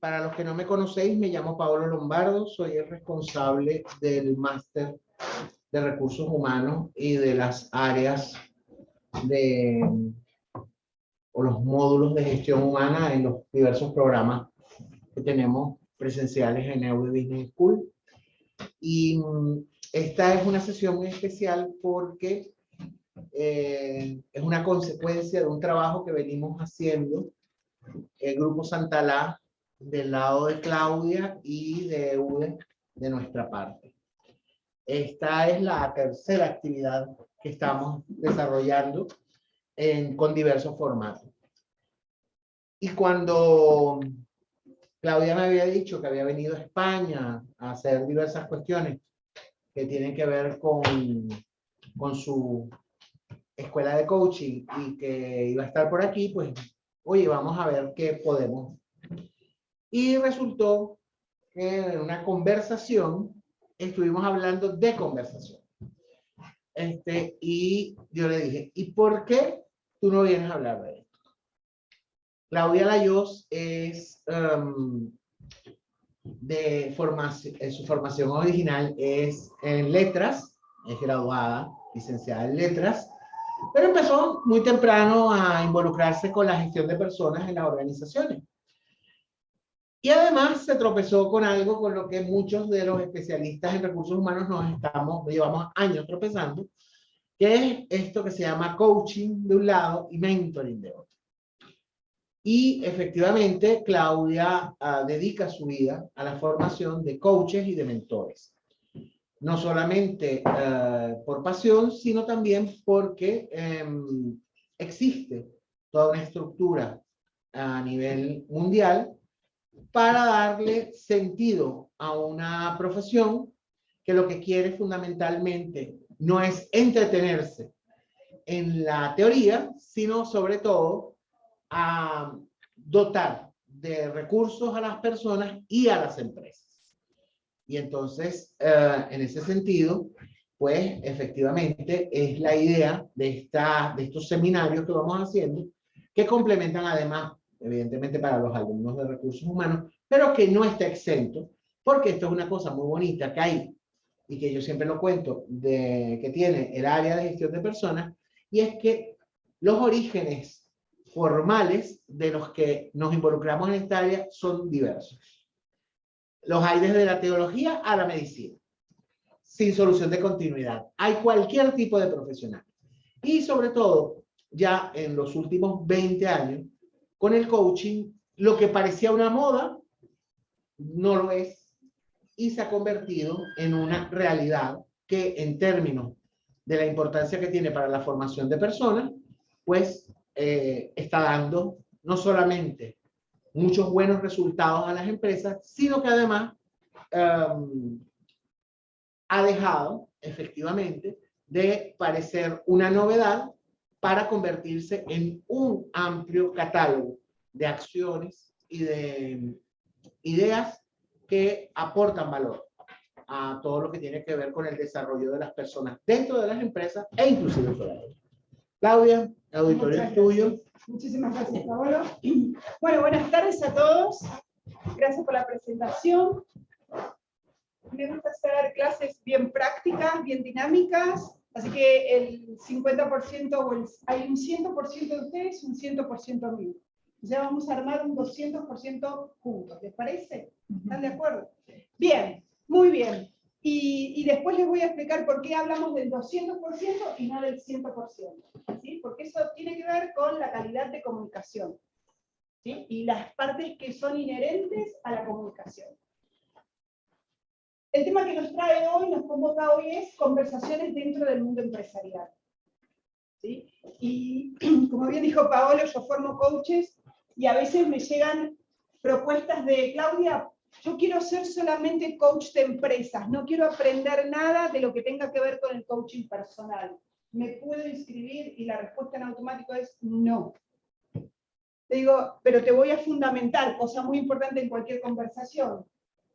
para los que no me conocéis, me llamo Paolo Lombardo, soy el responsable del máster de recursos humanos y de las áreas de o los módulos de gestión humana en los diversos programas que tenemos presenciales en Euro Business School. Y mm, esta es una sesión muy especial porque eh, es una consecuencia de un trabajo que venimos haciendo el Grupo Santalá del lado de Claudia y de UDE de nuestra parte. Esta es la tercera actividad que estamos desarrollando con diversos formatos. Y cuando Claudia me había dicho que había venido a España a hacer diversas cuestiones que tienen que ver con, con su escuela de coaching y que iba a estar por aquí, pues, oye, vamos a ver qué podemos. Y resultó que en una conversación estuvimos hablando de conversación. Este, y yo le dije, ¿y por qué tú no vienes a hablar de esto? Claudia Layos es um, de formación, su formación original es en letras, es graduada, licenciada en letras, pero empezó muy temprano a involucrarse con la gestión de personas en las organizaciones. Y además se tropezó con algo con lo que muchos de los especialistas en recursos humanos nos estamos, llevamos años tropezando, que es esto que se llama coaching de un lado y mentoring de otro. Y efectivamente, Claudia uh, dedica su vida a la formación de coaches y de mentores. No solamente uh, por pasión, sino también porque um, existe toda una estructura a nivel mundial para darle sentido a una profesión que lo que quiere fundamentalmente no es entretenerse en la teoría, sino sobre todo dotar de recursos a las personas y a las empresas. Y entonces, eh, en ese sentido, pues efectivamente es la idea de, esta, de estos seminarios que vamos haciendo, que complementan además evidentemente para los alumnos de recursos humanos, pero que no está exento, porque esto es una cosa muy bonita que hay, y que yo siempre lo cuento, de, que tiene el área de gestión de personas, y es que los orígenes formales de los que nos involucramos en esta área son diversos. Los hay desde la teología a la medicina, sin solución de continuidad. Hay cualquier tipo de profesional. Y sobre todo, ya en los últimos 20 años, con el coaching, lo que parecía una moda, no lo es, y se ha convertido en una realidad que en términos de la importancia que tiene para la formación de personas, pues eh, está dando no solamente muchos buenos resultados a las empresas, sino que además um, ha dejado efectivamente de parecer una novedad para convertirse en un amplio catálogo de acciones y de ideas que aportan valor a todo lo que tiene que ver con el desarrollo de las personas dentro de las empresas e inclusive fuera de ellas. Claudia, el auditorio es tuyo. Muchísimas gracias, Paolo. Bueno, buenas tardes a todos. Gracias por la presentación. Me gusta hacer clases bien prácticas, bien dinámicas, Así que el 50%, hay un 100% de ustedes un 100% mío. Ya vamos a armar un 200% juntos, ¿les parece? ¿Están de acuerdo? Bien, muy bien. Y, y, después les voy a explicar por qué hablamos del 200% y no del 100%. ¿sí? Porque eso tiene que ver con la calidad de comunicación. ¿sí? Y las partes que son inherentes a la comunicación. El tema que nos trae hoy, nos convoca hoy, es conversaciones dentro del mundo empresarial. ¿Sí? Y como bien dijo Paolo, yo formo coaches y a veces me llegan propuestas de, Claudia, yo quiero ser solamente coach de empresas, no quiero aprender nada de lo que tenga que ver con el coaching personal. ¿Me puedo inscribir? Y la respuesta en automático es no. Te digo, pero te voy a fundamentar, cosa muy importante en cualquier conversación.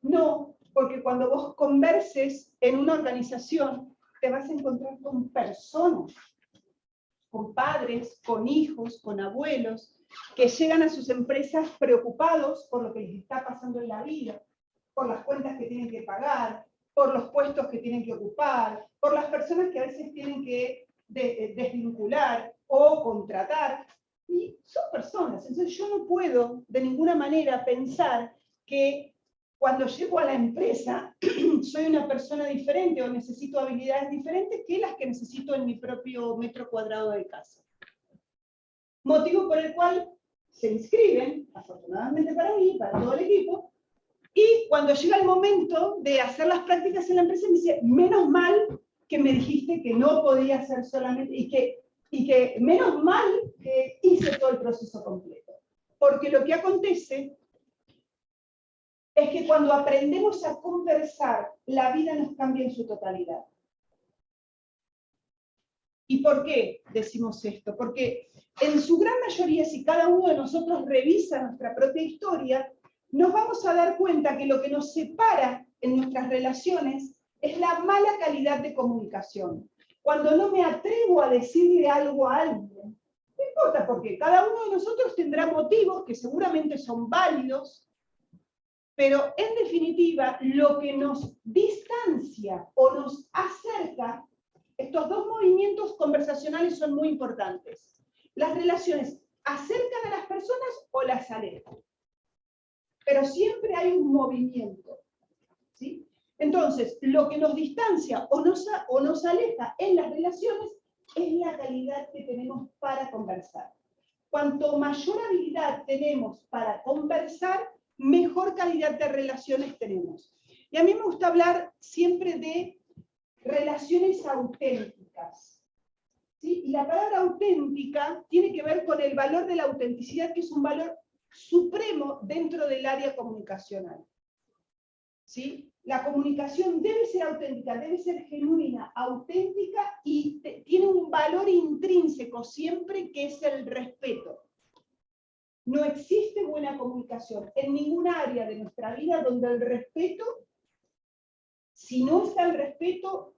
No, porque cuando vos converses en una organización, te vas a encontrar con personas. con padres, con hijos, con abuelos, que llegan a sus empresas preocupados por lo que les está pasando en la vida, por las cuentas que tienen que pagar, por los puestos que tienen que ocupar, por las personas que a veces tienen que eh, desvincular o contratar. Y son personas, entonces yo no puedo de ninguna manera pensar que cuando llego a la empresa soy una persona diferente o necesito habilidades diferentes que las que necesito en mi propio metro cuadrado de casa. Motivo por el cual se inscriben, afortunadamente para mí, para todo el equipo, y cuando llega el momento de hacer las prácticas en la empresa, me dice, menos mal que me dijiste que no podía hacer solamente, y que, y que menos mal que hice todo el proceso completo. Porque lo que acontece es que cuando aprendemos a conversar, la vida nos cambia en su totalidad. ¿Y por qué decimos esto? Porque en su gran mayoría, si cada uno de nosotros revisa nuestra propia historia, nos vamos a dar cuenta que lo que nos separa en nuestras relaciones es la mala calidad de comunicación. Cuando no me atrevo a decirle algo a alguien, no importa porque cada uno de nosotros tendrá motivos que seguramente son válidos, pero en definitiva lo que nos distancia o nos acerca, estos dos movimientos conversacionales son muy importantes. Las relaciones acercan a las personas o las alejan. Pero siempre hay un movimiento. ¿sí? Entonces, lo que nos distancia o nos, o nos aleja en las relaciones es la calidad que tenemos para conversar. Cuanto mayor habilidad tenemos para conversar, mejor calidad de relaciones tenemos. Y a mí me gusta hablar siempre de relaciones auténticas. ¿sí? Y la palabra auténtica tiene que ver con el valor de la autenticidad, que es un valor supremo dentro del área comunicacional. ¿Sí? La comunicación debe ser auténtica, debe ser genuina, auténtica y tiene un valor intrínseco siempre que es el respeto. No existe buena comunicación en ninguna área de nuestra vida donde el respeto, si no está el respeto,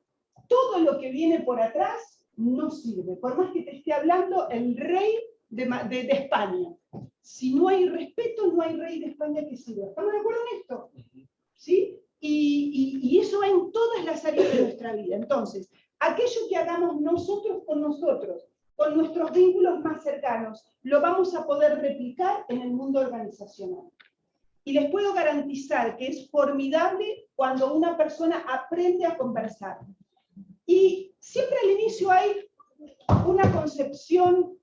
todo lo que viene por atrás no sirve. Por más que te esté hablando el rey de, España. Si no hay respeto, no hay rey de España que sirva. ¿Estamos de acuerdo en esto? ¿Sí? Y, y, eso va en todas las áreas de nuestra vida. Entonces, aquello que hagamos nosotros con nosotros, con nuestros vínculos más cercanos, lo vamos a poder replicar en el mundo organizacional. Y les puedo garantizar que es formidable cuando una persona aprende a conversar. Y siempre al inicio hay una concepción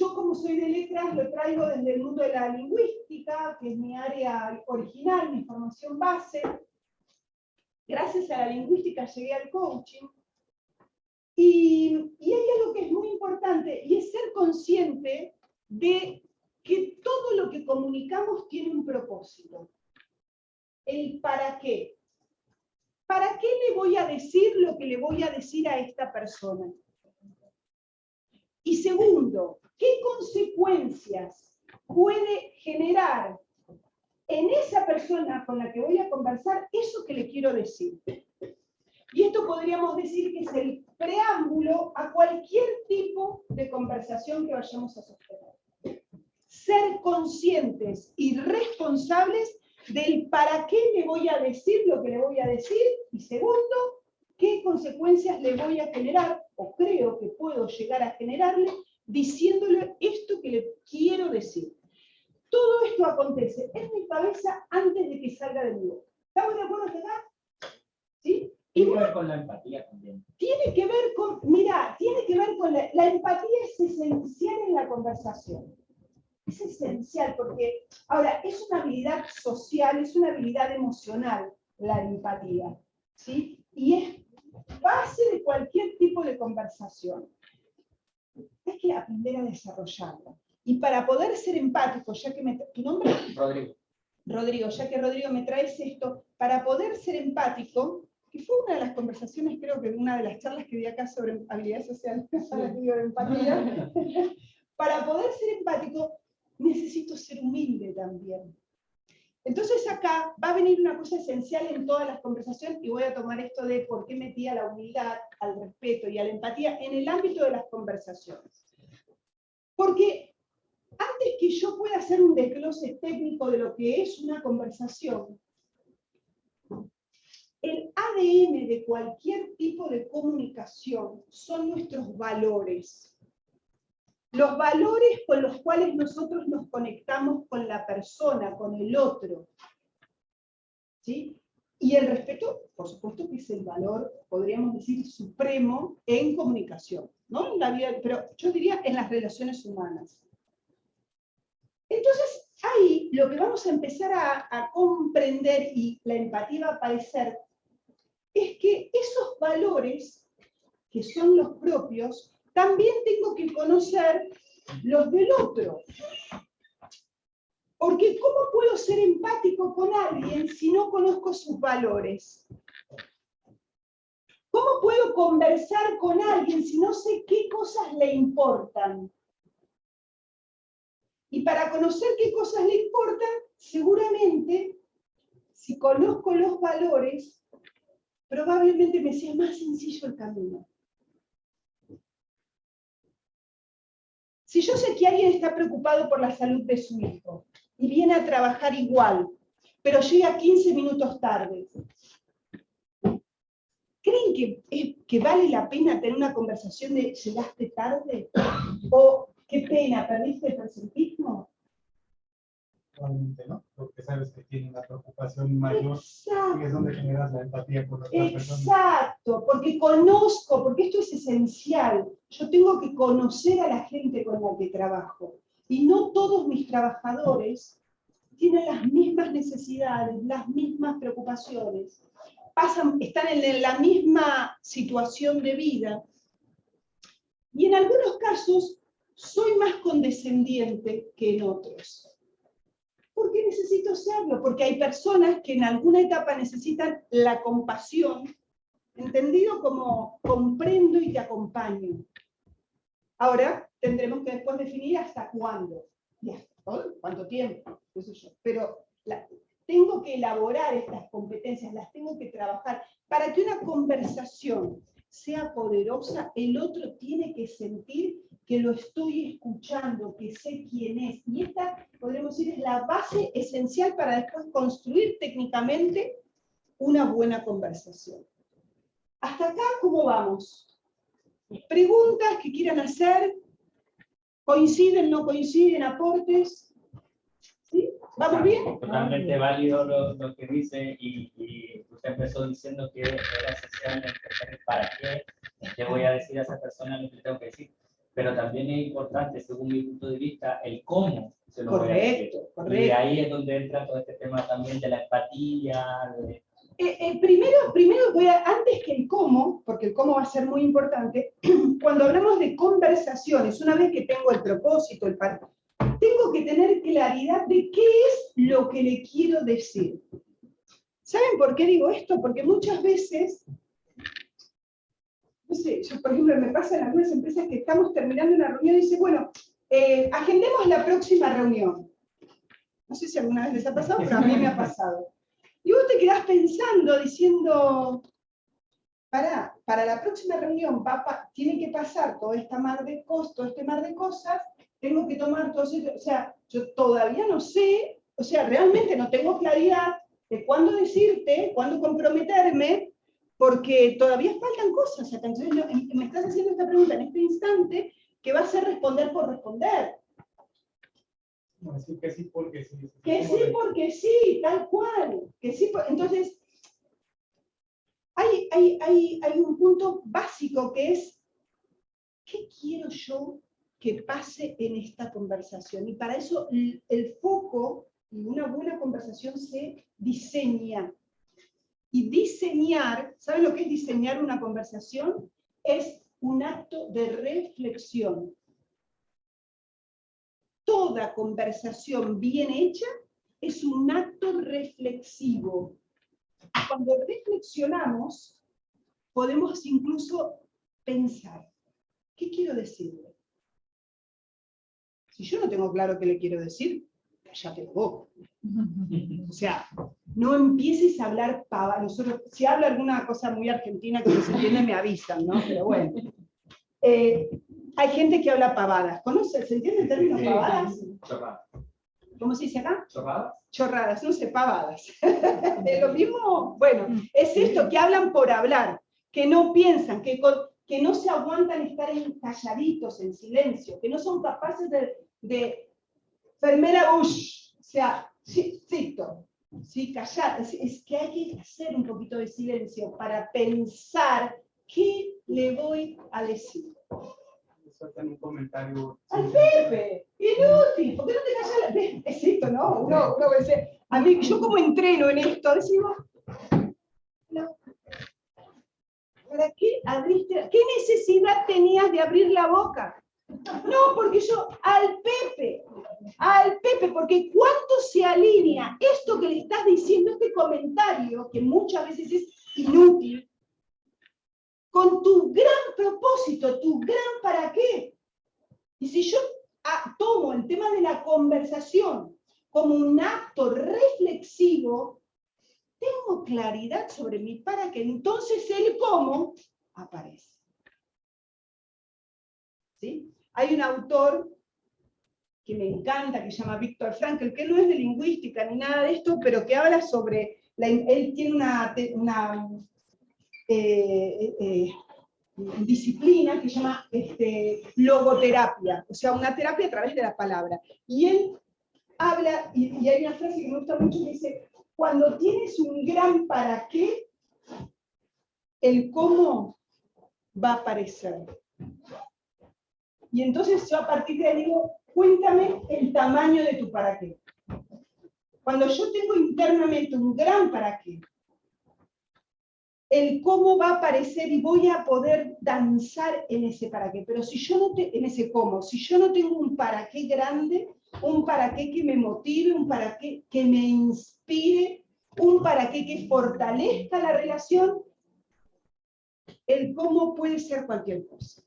yo como soy de letras lo traigo desde el mundo de la lingüística, que es mi área original, mi formación base. Gracias a la lingüística llegué al coaching. Y, hay algo que es muy importante, y es ser consciente de que todo lo que comunicamos tiene un propósito. El para qué. ¿Para qué le voy a decir lo que le voy a decir a esta persona? Y segundo, ¿qué consecuencias puede generar en esa persona con la que voy a conversar eso que le quiero decir? Y esto podríamos decir que es el preámbulo a cualquier tipo de conversación que vayamos a sostener. Ser conscientes y responsables del para qué le voy a decir lo que le voy a decir. Y segundo, qué consecuencias le voy a generar o creo que puedo llegar a generarle diciéndole esto que le quiero decir. Todo esto acontece en mi cabeza antes de que salga de mi boca. ¿Estamos de acuerdo hasta acá? ¿Sí? Tiene que ver con la empatía también. Tiene que ver con, mira, tiene que ver con la, la empatía es esencial en la conversación. Es esencial porque, ahora, es una habilidad social, es una habilidad emocional, la empatía. ¿sí? Y es base de cualquier tipo de conversación. Hay que aprender a desarrollarla. Y para poder ser empático, ya que me... ¿Tu nombre? Rodrigo. Rodrigo, ya que Rodrigo me traes esto, para poder ser empático, que fue una de las conversaciones, creo que una de las charlas que di acá sobre habilidades sociales, empatía, para poder ser empático necesito ser humilde también. Entonces acá va a venir una cosa esencial en todas las conversaciones y voy a tomar esto de por qué metía la humildad, al respeto y a la empatía en el ámbito de las conversaciones. Porque antes que yo pueda hacer un desglose técnico de lo que es una conversación, el ADN de cualquier tipo de comunicación son nuestros valores. Los valores con los cuales nosotros nos conectamos con la persona, con el otro. ¿Sí? Y el respeto, por supuesto que es el valor, podríamos decir, supremo en comunicación, ¿no? Pero yo diría en las relaciones humanas. Entonces, ahí lo que vamos a empezar a, a comprender y la empatía va a aparecer es que esos valores, que son los propios, también tengo que conocer los del otro. Porque ¿cómo puedo ser empático con alguien si no conozco sus valores? ¿Cómo puedo conversar con alguien si no sé qué cosas le importan? Y para conocer qué cosas le importan, seguramente, si conozco los valores, probablemente me sea más sencillo el camino. Si yo sé que alguien está preocupado por la salud de su hijo y viene a trabajar igual, pero llega 15 minutos tarde, ¿creen que, vale la pena tener una conversación de llegaste tarde? ¿O qué pena, perdiste el presentismo? ¿no? Porque sabes que tiene una preocupación mayor y es donde generas la empatía por otras personas. Exacto, porque conozco, porque esto es esencial. Yo tengo que conocer a la gente con la que trabajo. Y no todos mis trabajadores tienen las mismas necesidades, las mismas preocupaciones. Pasan, están en la misma situación de vida. Y en algunos casos soy más condescendiente que en otros. ¿Por qué necesito serlo? Porque hay personas que en alguna etapa necesitan la compasión, entendido como comprendo y te acompaño. Ahora tendremos que después definir hasta cuándo, y hasta cuánto tiempo, Pero tengo que elaborar estas competencias, las tengo que trabajar. Para que una conversación sea poderosa, el otro tiene que sentir que lo estoy escuchando, que sé quién es. Y esta, podríamos decir, es la base esencial para después construir técnicamente una buena conversación. Hasta acá, ¿cómo vamos? Preguntas que quieran hacer, coinciden, no coinciden, aportes. ¿Sí? ¿Vamos bien? Totalmente válido lo, que dice y, usted empezó diciendo que era esencial para qué le voy a decir a esa persona lo que tengo que decir pero también es importante, según mi punto de vista, el cómo se lo correcto, voy a. Correcto. Y ahí es donde entra todo este tema también de la empatía. Eh, eh, primero, primero voy a, antes que el cómo, porque el cómo va a ser muy importante, cuando hablamos de conversaciones, una vez que tengo el propósito, el tengo que tener claridad de qué es lo que le quiero decir. ¿Saben por qué digo esto? Porque muchas veces no sé, yo por ejemplo me pasa en algunas empresas que estamos terminando una reunión y dice, bueno, eh, agendemos la próxima reunión. No sé si alguna vez les ha pasado, pero a mí me ha pasado. Y vos te quedás pensando, diciendo, para, para la próxima reunión tiene que pasar todo esta mar de costos, este mar de cosas, tengo que tomar todo eso, o sea, yo todavía no sé, o sea, realmente no tengo claridad de cuándo decirte, cuándo comprometerme, porque todavía faltan cosas. Entonces, me estás haciendo esta pregunta en este instante que va a ser responder por responder. que sí porque sí. Que sí porque sí, tal cual. Que sí, entonces, hay, hay, hay, hay un punto básico que es, ¿qué quiero yo que pase en esta conversación? Y para eso el foco y una buena conversación se diseña y diseñar, ¿saben lo que es diseñar una conversación? Es un acto de reflexión. Toda conversación bien hecha es un acto reflexivo. Cuando reflexionamos, podemos incluso pensar, ¿qué quiero decirle? Si yo no tengo claro qué le quiero decir, cállate la boca. O sea, no empieces a hablar pava. Nosotros, si hablo alguna cosa muy argentina que no se entiende, me avisan, ¿no? Pero bueno. Eh, hay gente que habla pavadas. ¿Conoce? ¿Se entiende el término pavadas? Chorradas. ¿Cómo se dice acá? ¿Chorradas? Chorradas, no sé, pavadas. ¿Es lo mismo? Bueno, es esto, que hablan por hablar, que no piensan, que, con- que no se aguantan estar en calladitos, en silencio, que no son capaces de, de fermera Bush, o sea, sí, cito, sí, callar, es, es que hay que hacer un poquito de silencio para pensar qué le voy a decir. Sueltan un comentario. Al Pepe, inútil, ¿por qué no te callas la Es esto, ¿no? Uno, uno dice, a mí, yo como entreno en esto, decimos, no. ¿para qué abriste? ¿Qué necesidad tenías de abrir la boca? No, porque yo, al Pepe, al Pepe, porque cuánto se alinea esto que le estás diciendo, este comentario, que muchas veces es inútil, con tu gran propósito, tu gran para qué. Y si yo ah, tomo el tema de la conversación como un acto reflexivo, tengo claridad sobre mi para qué, entonces el cómo aparece. ¿Sí? Hay un autor que me encanta, que se llama Víctor Frankl, que no es de lingüística ni nada de esto, pero que habla sobre, la- él tiene una, una eh, eh, disciplina que se llama este, logoterapia, o sea, una terapia a través de la palabra. Y él habla, y, y hay una frase que me gusta mucho que dice, cuando tienes un gran para qué, el cómo va a aparecer. Y entonces yo a partir de ahí digo, cuéntame el tamaño de tu para qué. Cuando yo tengo internamente un gran para qué, el cómo va a aparecer y voy a poder danzar en ese para qué. Pero si yo no te, en ese cómo, si yo no tengo un para qué grande, un para qué que me motive, un para qué que me inspire, un para qué que fortalezca la relación, el cómo puede ser cualquier cosa.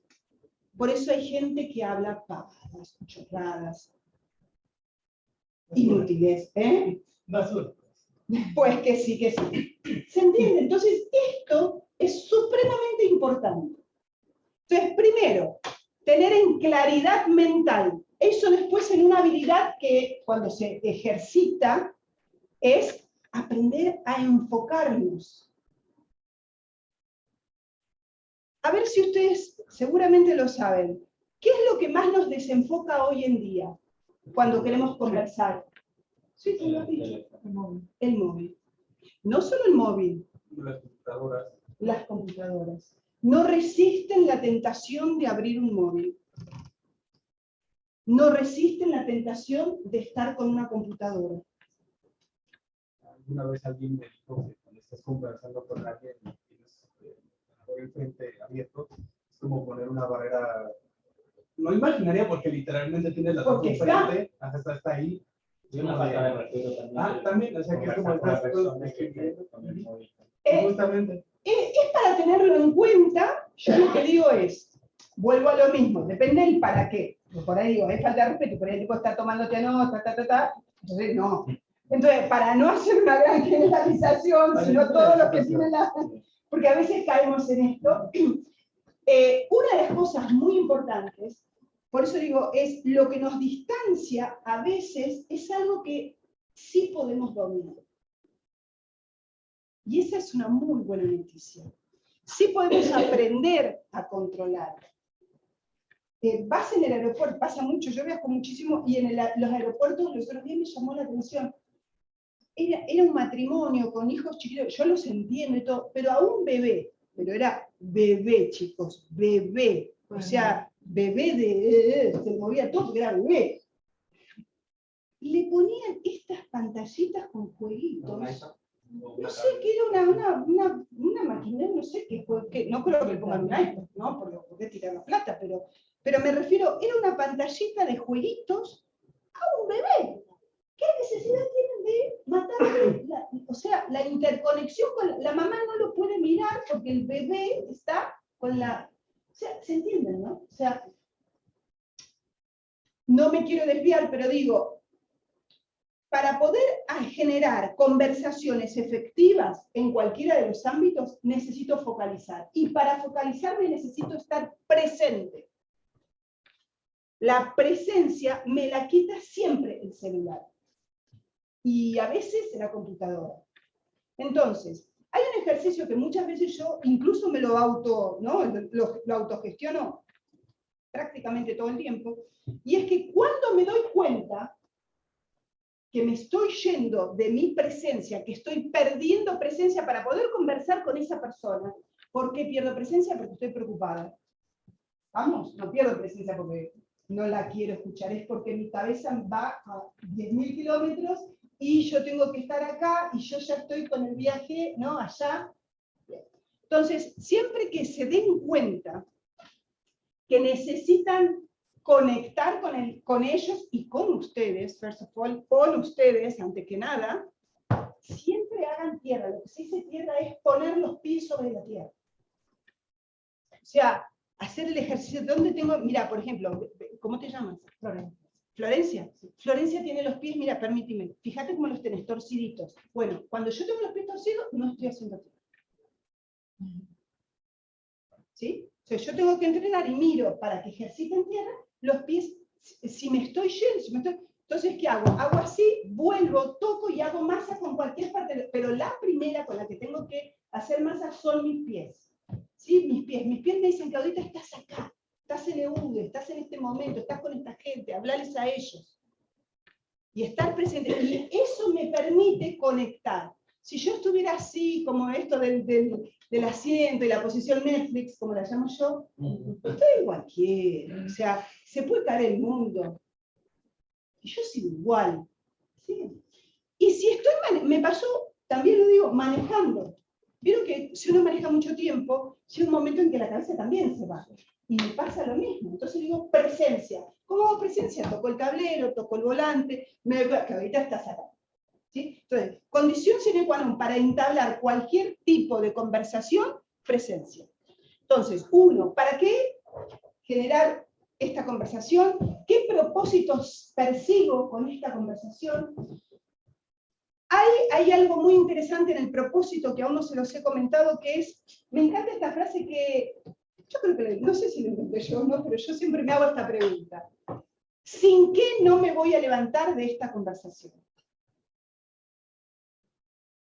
Por eso hay gente que habla pavadas, chorradas, inútiles, ¿eh? Basura. Pues que sí, que sí. ¿Se entiende? Entonces, esto es supremamente importante. Entonces, primero, tener en claridad mental. Eso después en una habilidad que cuando se ejercita es aprender a enfocarnos. A ver si ustedes seguramente lo saben. ¿Qué es lo que más nos desenfoca hoy en día cuando queremos conversar? Sí, tú lo has dicho. El móvil. No solo el móvil, Las computadoras. las computadoras. No resisten la tentación de abrir un móvil. No resisten la tentación de estar con una computadora. Alguna vez alguien me dijo que cuando estás conversando con alguien eh, el frente abierto, es como poner una barrera, no imaginaria porque literalmente tienes la Porque enfrente, ajá, está, está ahí. Y una falta de respeto también. Ah, también, o sea, que es como estás. Eh, Justamente. es, es para tenerlo en cuenta, yo lo que digo es, vuelvo a lo mismo, depende del para qué. Por ahí digo, es falta de respeto, por ahí el tipo está tomándote nota, ta, ta, ta, entonces no. Entonces, para no hacer una gran generalización, sino no, todos los que tienen la... Porque a veces caemos en esto. Eh, una de las cosas muy importantes, por eso digo, es lo que nos distancia a veces, es algo que sí podemos dominar. Y esa es una muy buena noticia. Sí podemos aprender a controlar. Eh, vas en el aeropuerto, pasa mucho, yo viajo muchísimo, y en el los aeropuertos los otros días me llamó la atención. Era, era un matrimonio con hijos chiquitos, yo los entiendo y todo, pero a un bebé, pero era bebé, chicos, bebé. O sea, bebé de, se movía todo, porque era bebé. Le ponían estas pantallitas con jueguitos. No sé qué era una, una, una, una máquina, no sé qué fue, que, no creo que le pongan un iPhone, ¿no? Porque, porque tirar la plata, pero, pero me refiero, era una pantallita de jueguitos a un bebé. ¿Qué necesidad tienen de matarle? la- la interconexión con la, la mamá no lo puede mirar porque el bebé está con la. O sea, ¿se entienden, no? O sea, no me quiero desviar, pero digo, para poder a- generar conversaciones efectivas en cualquiera de los ámbitos, necesito focalizar. Y para focalizarme necesito estar presente. La presencia me la quita siempre el celular. Y a veces la computadora. Entonces, hay un ejercicio que muchas veces yo incluso me lo auto, ¿no? lo, lo autogestiono prácticamente todo el tiempo, y es que cuando me doy cuenta que me estoy yendo de mi presencia, que estoy perdiendo presencia para poder conversar con esa persona, ¿por qué pierdo presencia? Porque estoy preocupada. Vamos, no pierdo presencia porque no la quiero escuchar, es porque mi cabeza va a 10.000 kilómetros y yo tengo que estar acá y yo ya estoy con el viaje, ¿no? Allá. Entonces, siempre que se den cuenta que necesitan conectar con, el, con ellos y con ustedes, first of all, con ustedes, antes que nada, siempre hagan tierra. Lo que se dice tierra es poner los pies sobre la tierra. O sea, hacer el ejercicio. ¿Dónde tengo? Mira, por ejemplo, ¿cómo te llamas? Florencia. Florencia tiene los pies, mira, permíteme, fíjate cómo los tenés torciditos. Bueno, cuando yo tengo los pies torcidos, no estoy haciendo tierra. ¿Sí? O sea, yo tengo que entrenar y miro para que ejerciten tierra los pies, si- me estoy yendo, si me estoy- entonces, ¿qué hago? Hago así, vuelvo, toco y hago masa con cualquier parte, pero la primera con la que tengo que hacer masa son mis pies. ¿Sí? Mis pies. Mis pies me dicen, Claudita, estás acá, estás en EUDE, estás en este momento, estás con esta gente, hablarles a ellos. Y estar presente. Y eso me permite conectar. Si yo estuviera así, como esto del, del, del asiento y la posición Netflix, como la llamo yo, estoy en cualquiera. O sea, se puede caer el mundo. Y yo sigo igual. ¿sí? Y si estoy, me pasó, también lo digo, manejando. Vieron que si uno maneja mucho tiempo, llega un momento en que la cabeza también se va. Y me pasa lo mismo. Entonces digo, presencia. ¿Cómo hago presencia? Toco el tablero, toco el volante, me que ahorita estás acá. ¿sí? Entonces, condición sine qua non para entablar cualquier tipo de conversación, presencia. Entonces, uno, ¿para qué generar esta conversación? ¿Qué propósitos persigo con esta conversación? Hay, algo muy interesante en el propósito que aún no se los he comentado, que es, me encanta esta frase que, yo creo que, no sé si la inventé yo o no, pero yo siempre me hago esta pregunta. ¿Sin qué no me voy a levantar de esta conversación?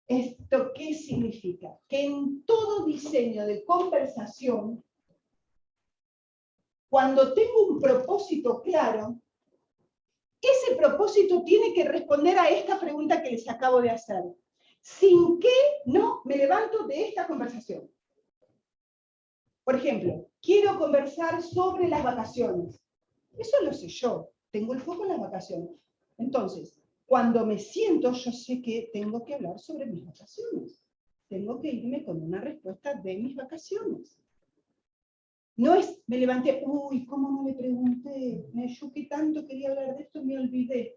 ¿Esto qué significa? Que en todo diseño de conversación, cuando tengo un propósito claro, ese propósito tiene que responder a esta pregunta que les acabo de hacer. ¿Sin qué no me levanto de esta conversación? Por ejemplo, quiero conversar sobre las vacaciones. Eso lo sé yo, tengo el foco en las vacaciones. Entonces, cuando me siento, yo sé que tengo que hablar sobre mis vacaciones. Tengo que irme con una respuesta de mis vacaciones. No es, me levanté, uy, ¿cómo no le pregunté? Me yo que tanto quería hablar de esto, me olvidé.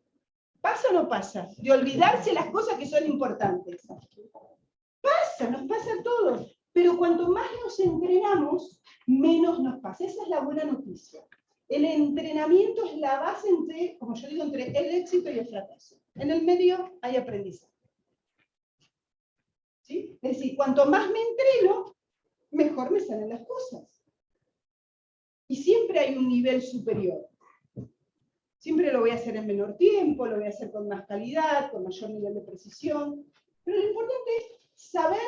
¿Pasa o no pasa? De olvidarse las cosas que son importantes. Pasa, nos pasa a todos. Pero cuanto más nos entrenamos, menos nos pasa. Esa es la buena noticia. El entrenamiento es la base entre, como yo digo, entre el éxito y el fracaso. En el medio hay aprendizaje. ¿Sí? Es decir, cuanto más me entreno, mejor me salen las cosas. Y siempre hay un nivel superior. Siempre lo voy a hacer en menor tiempo, lo voy a hacer con más calidad, con mayor nivel de precisión. Pero lo importante es saber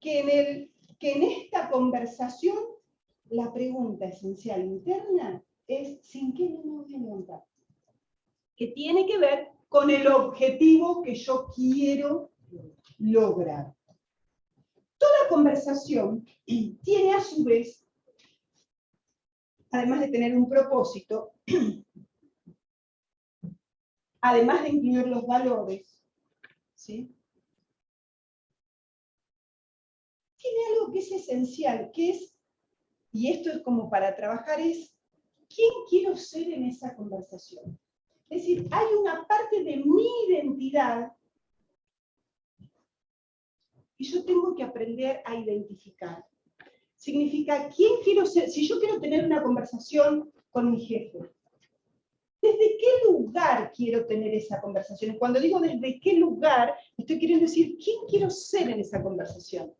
que en, el, que en esta conversación la pregunta esencial interna es ¿sin qué me voy a? Que tiene que ver con el objetivo que yo quiero lograr. Toda conversación tiene a su vez, además de tener un propósito, además de incluir los valores, ¿sí? tiene algo que es esencial, que es, y esto es como para trabajar, es quién quiero ser en esa conversación. Es decir, hay una parte de mi identidad que yo tengo que aprender a identificar. Significa, ¿quién quiero ser? Si yo quiero tener una conversación con mi jefe, ¿Desde qué lugar quiero tener esa conversación? Cuando digo desde qué lugar, estoy queriendo decir quién quiero ser en esa conversación.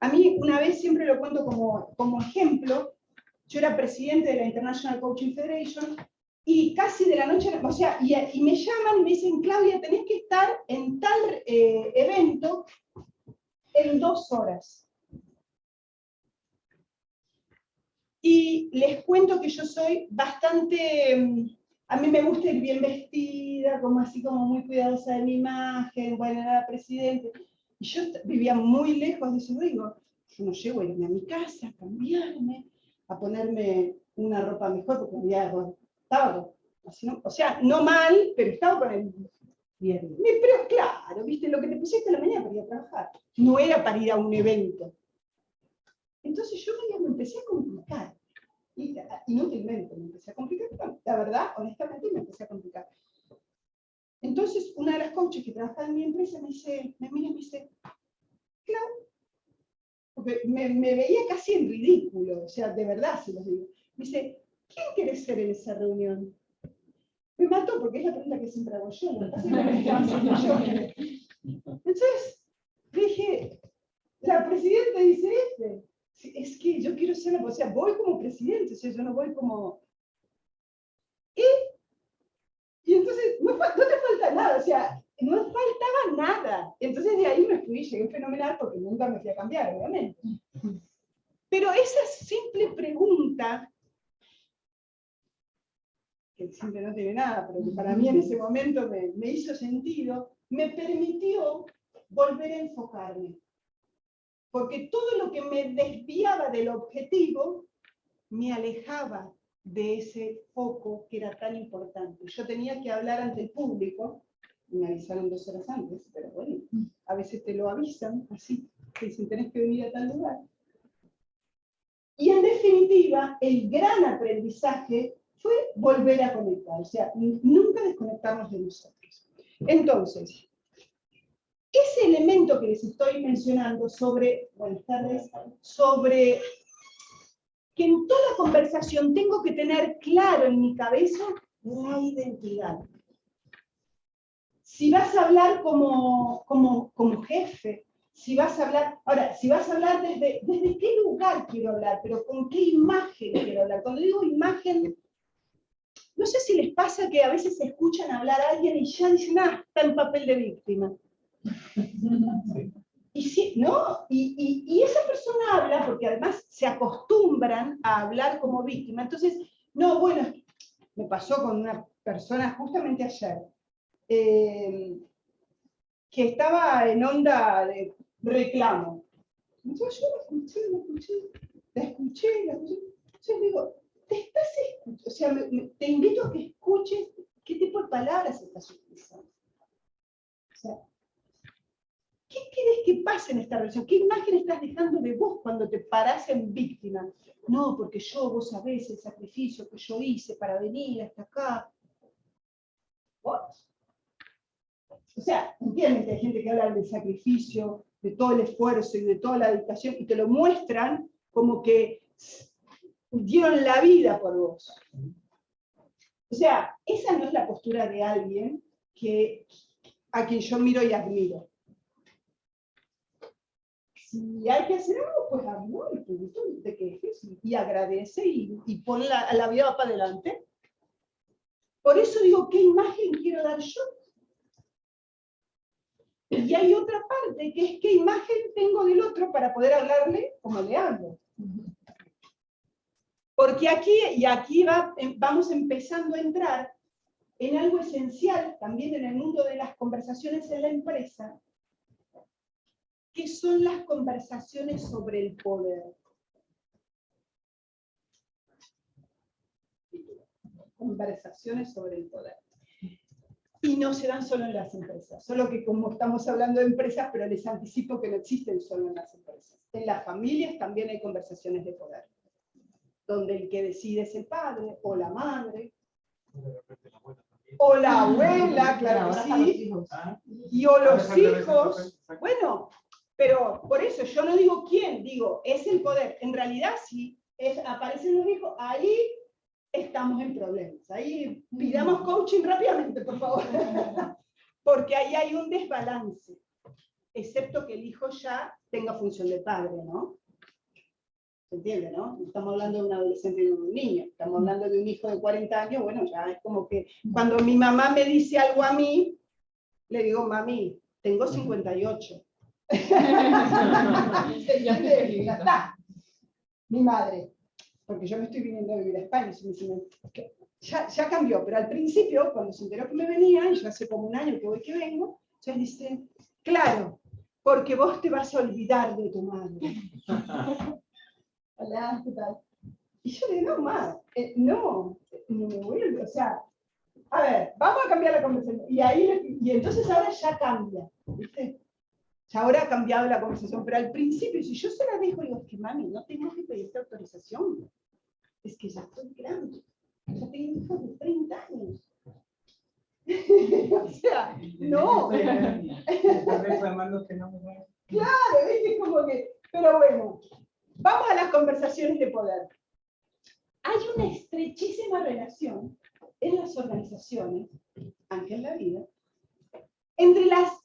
A mí, una vez siempre lo cuento como, como ejemplo, yo era presidente de la International Coaching Federation y casi de la noche, o sea, y, y me llaman y me dicen, Claudia, tenés que estar en tal eh, evento en dos horas. Y les cuento que yo soy bastante, mm, a mí me gusta ir bien vestida, como así como muy cuidadosa de mi imagen, bueno, era presidente. Y yo vivía muy lejos de eso, digo, yo no llego a irme a mi casa, a cambiarme, a ponerme una ropa mejor, porque había, estaba, o sea, no mal, pero estaba con el Bien. Pero claro, viste, lo que te pusiste a la mañana para ir a trabajar. No era para ir a un evento. Entonces yo me, empecé a complicar. Y, inútilmente me empecé a complicar. no, La verdad, honestamente, me empecé a complicar. Entonces, una de las coaches que trabaja en mi empresa me dice, me mira y me dice, Clau, porque me, veía casi en ridículo, o sea, de verdad se los digo. Me dice, ¿quién quieres ser en esa reunión? Me mató porque es la pregunta que siempre hago yo. yo. Entonces, dije, la presidenta dice este. Es que yo quiero ser, o sea, voy como presidente, o sea, yo no voy como... Y, y entonces, no te falta nada, o sea, no faltaba nada. Entonces de ahí me fui, llegué fenomenal porque nunca me fui a cambiar, obviamente. Pero esa simple pregunta que siempre no tiene nada, pero que para mí en ese momento me, me hizo sentido, me permitió volver a enfocarme. Porque todo lo que me desviaba del objetivo me alejaba de ese foco que era tan importante. Yo tenía que hablar ante el público, me avisaron dos horas antes, pero bueno, a veces te lo avisan así, te dicen tenés que venir a tal lugar. Y en definitiva, el gran aprendizaje fue volver a conectar, o sea, nunca desconectarnos de nosotros. Entonces, ese elemento que les estoy mencionando sobre, buenas tardes, sobre que en toda conversación tengo que tener claro en mi cabeza la identidad. Si vas a hablar como, como, como jefe, si vas a hablar, ahora, si vas a hablar desde, desde qué lugar quiero hablar, pero con qué imagen quiero hablar. Cuando digo imagen, no sé si les pasa que a veces escuchan hablar a alguien y ya dicen, ah, está en papel de víctima. Y sí, ¿no? Y, y- y esa persona habla, porque además se acostumbran a hablar como víctima. Entonces, no, bueno, me pasó con una persona justamente ayer, eh, que estaba en onda de reclamo. Entonces yo la escuché, la escuché, la escuché, la escuché. Entonces digo, te estás escuchando, o sea, te invito a que escuches qué tipo de palabras estás utilizando. O sea, ¿qué querés que pase en esta ¿Qué imagen estás dejando de vos cuando te parás en víctima? No, porque yo, vos sabés el sacrificio que yo hice para venir hasta acá. What? O sea, entienden que hay gente que habla del sacrificio, de todo el esfuerzo y de toda la dedicación, y te lo muestran como que dieron la vida por vos. O sea, esa no es la postura de alguien que, a quien yo miro y admiro. Si hay que hacer algo, pues hazlo, y punto, no te quejes, y, agradece y, y pon la, la vida para adelante. Por eso digo, ¿qué imagen quiero dar yo? Y hay otra parte, que es qué imagen tengo del otro para poder hablarle como le hablo. Porque aquí, y aquí va, em- vamos empezando a entrar en algo esencial también en el mundo de las conversaciones en la empresa, que son las conversaciones sobre el poder. Conversaciones sobre el poder. Y no se dan solo en las empresas, solo que como estamos hablando de empresas, pero les anticipo que no existen solo en las empresas. En las familias también hay conversaciones de poder, donde el que decide es el padre o la madre, o la abuela, claro que sí, y o los hijos. Bueno, pero por eso yo no digo quién, digo, es el poder. En realidad, si es, aparecen los hijos, ahí estamos en problemas. Ahí pidamos coaching rápidamente, por favor. Porque ahí hay un desbalance, excepto que el hijo ya tenga función de padre, ¿no? ¿Se entiende, no? Estamos hablando de un adolescente y de un niño, estamos hablando de un hijo de 40 años, bueno, ya es como que cuando mi mamá me dice algo a mí, le digo, mami, tengo 58. Mi madre, porque yo me estoy viniendo a vivir a España, y me dicen, "¿Qué? ya, ya cambió, pero al principio, cuando se enteró que me venía, y yo hace como un año que voy que vengo, ya dice, claro, porque vos te vas a olvidar de tu madre. Hola, ¿qué tal? Y yo le digo, no, ma, eh, no, no me voy a olvidar, o sea, a ver, vamos a cambiar la conversación. Y ahí, y entonces ahora ya cambia, ¿viste? Ya ahora ha cambiado la conversación, pero al principio, si yo se la dejo, digo, es que mami, no tengo que pedirte autorización. Es que ya estoy grande. Ya tengo hijos de 30 años. o sea, no. Estás reclamando que no me va. Claro, ¿viste? Como que, pero bueno, vamos a las conversaciones de poder. Hay una estrechísima relación en las organizaciones, aunque en la vida, entre las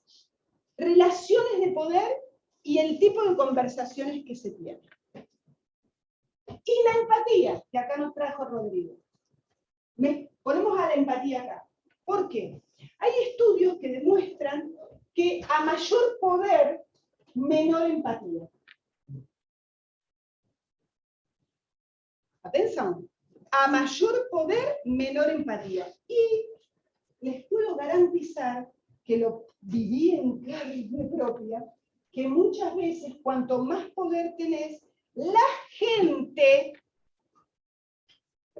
relaciones de poder y el tipo de conversaciones que se tienen. Y la empatía, que acá nos trajo Rodrigo. Me, ponemos a la empatía acá. ¿Por qué? Hay estudios que demuestran que a mayor poder, menor empatía. Atención. A mayor poder, menor empatía. Y les puedo garantizar que lo viví en carne propia, que muchas veces cuanto más poder tenés, la gente...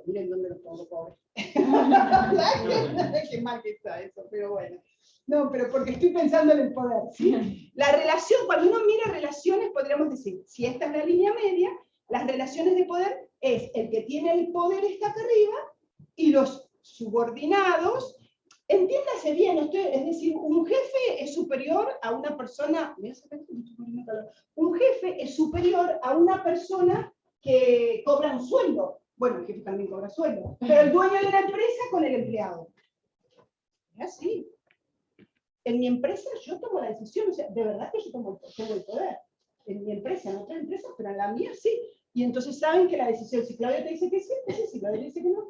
Miren dónde lo pongo, pobre. La gente- Qué mal que está eso, pero bueno. No, pero porque estoy pensando en el poder, ¿sí? La relación, cuando uno mira relaciones, podríamos decir, si esta es la línea media, las relaciones de poder es el que tiene el poder está acá arriba y los subordinados, entiéndase bien, estoy- es decir, un jefe es superior a una persona, un jefe es superior a una persona que cobra un sueldo. Bueno, el jefe también cobra sueldo, pero el dueño de la empresa con el empleado. Es así. En mi empresa yo tomo la decisión, o sea, de verdad que yo tomo, el poder. En mi empresa, en otras empresas, pero en la mía sí. Y entonces saben que la decisión, si Claudia te dice que sí, sí, si Claudia te dice que no,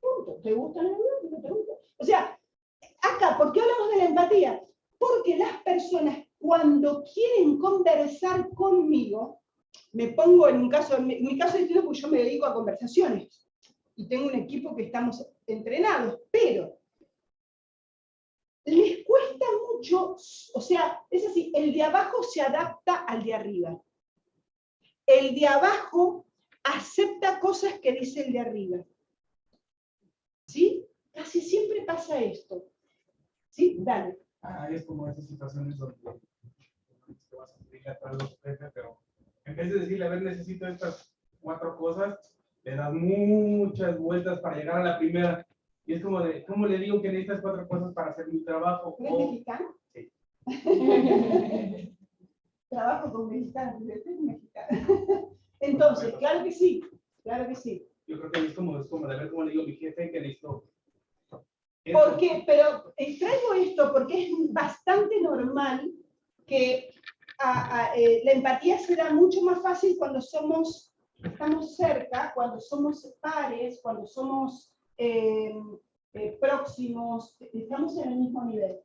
punto. ¿Te gusta la verdad? No te gusta. O sea, acá, ¿por qué hablamos de la empatía? Porque las personas cuando quieren conversar conmigo, me pongo en un caso, en mi, caso distinto porque yo me dedico a conversaciones y tengo un equipo que estamos entrenados, pero les cuesta mucho, o sea, es así, el de abajo se adapta al de arriba. El de abajo acepta cosas que dice el de arriba. ¿Sí? Casi siempre pasa esto. ¿Sí? Dale. Ah, es como esas situaciones donde te vas a pedirle a todos los jefes, pero en vez de decirle, a ver, necesito estas cuatro cosas, le das muchas vueltas para llegar a la primera. Y es como de, ¿cómo le digo que necesitas cuatro cosas para hacer mi trabajo? ¿Eres O- mexicano? Sí. Trabajo con mexicanos, yo soy mexicana. Entonces, claro que sí, claro que sí. yo creo que es como, es como de ver cómo le digo a mi jefe que necesito. Porque, pero eh, traigo esto porque es bastante normal que a- a, eh, la empatía se da mucho más fácil cuando somos, estamos cerca, cuando somos pares, cuando somos eh, eh, próximos, estamos en el mismo nivel.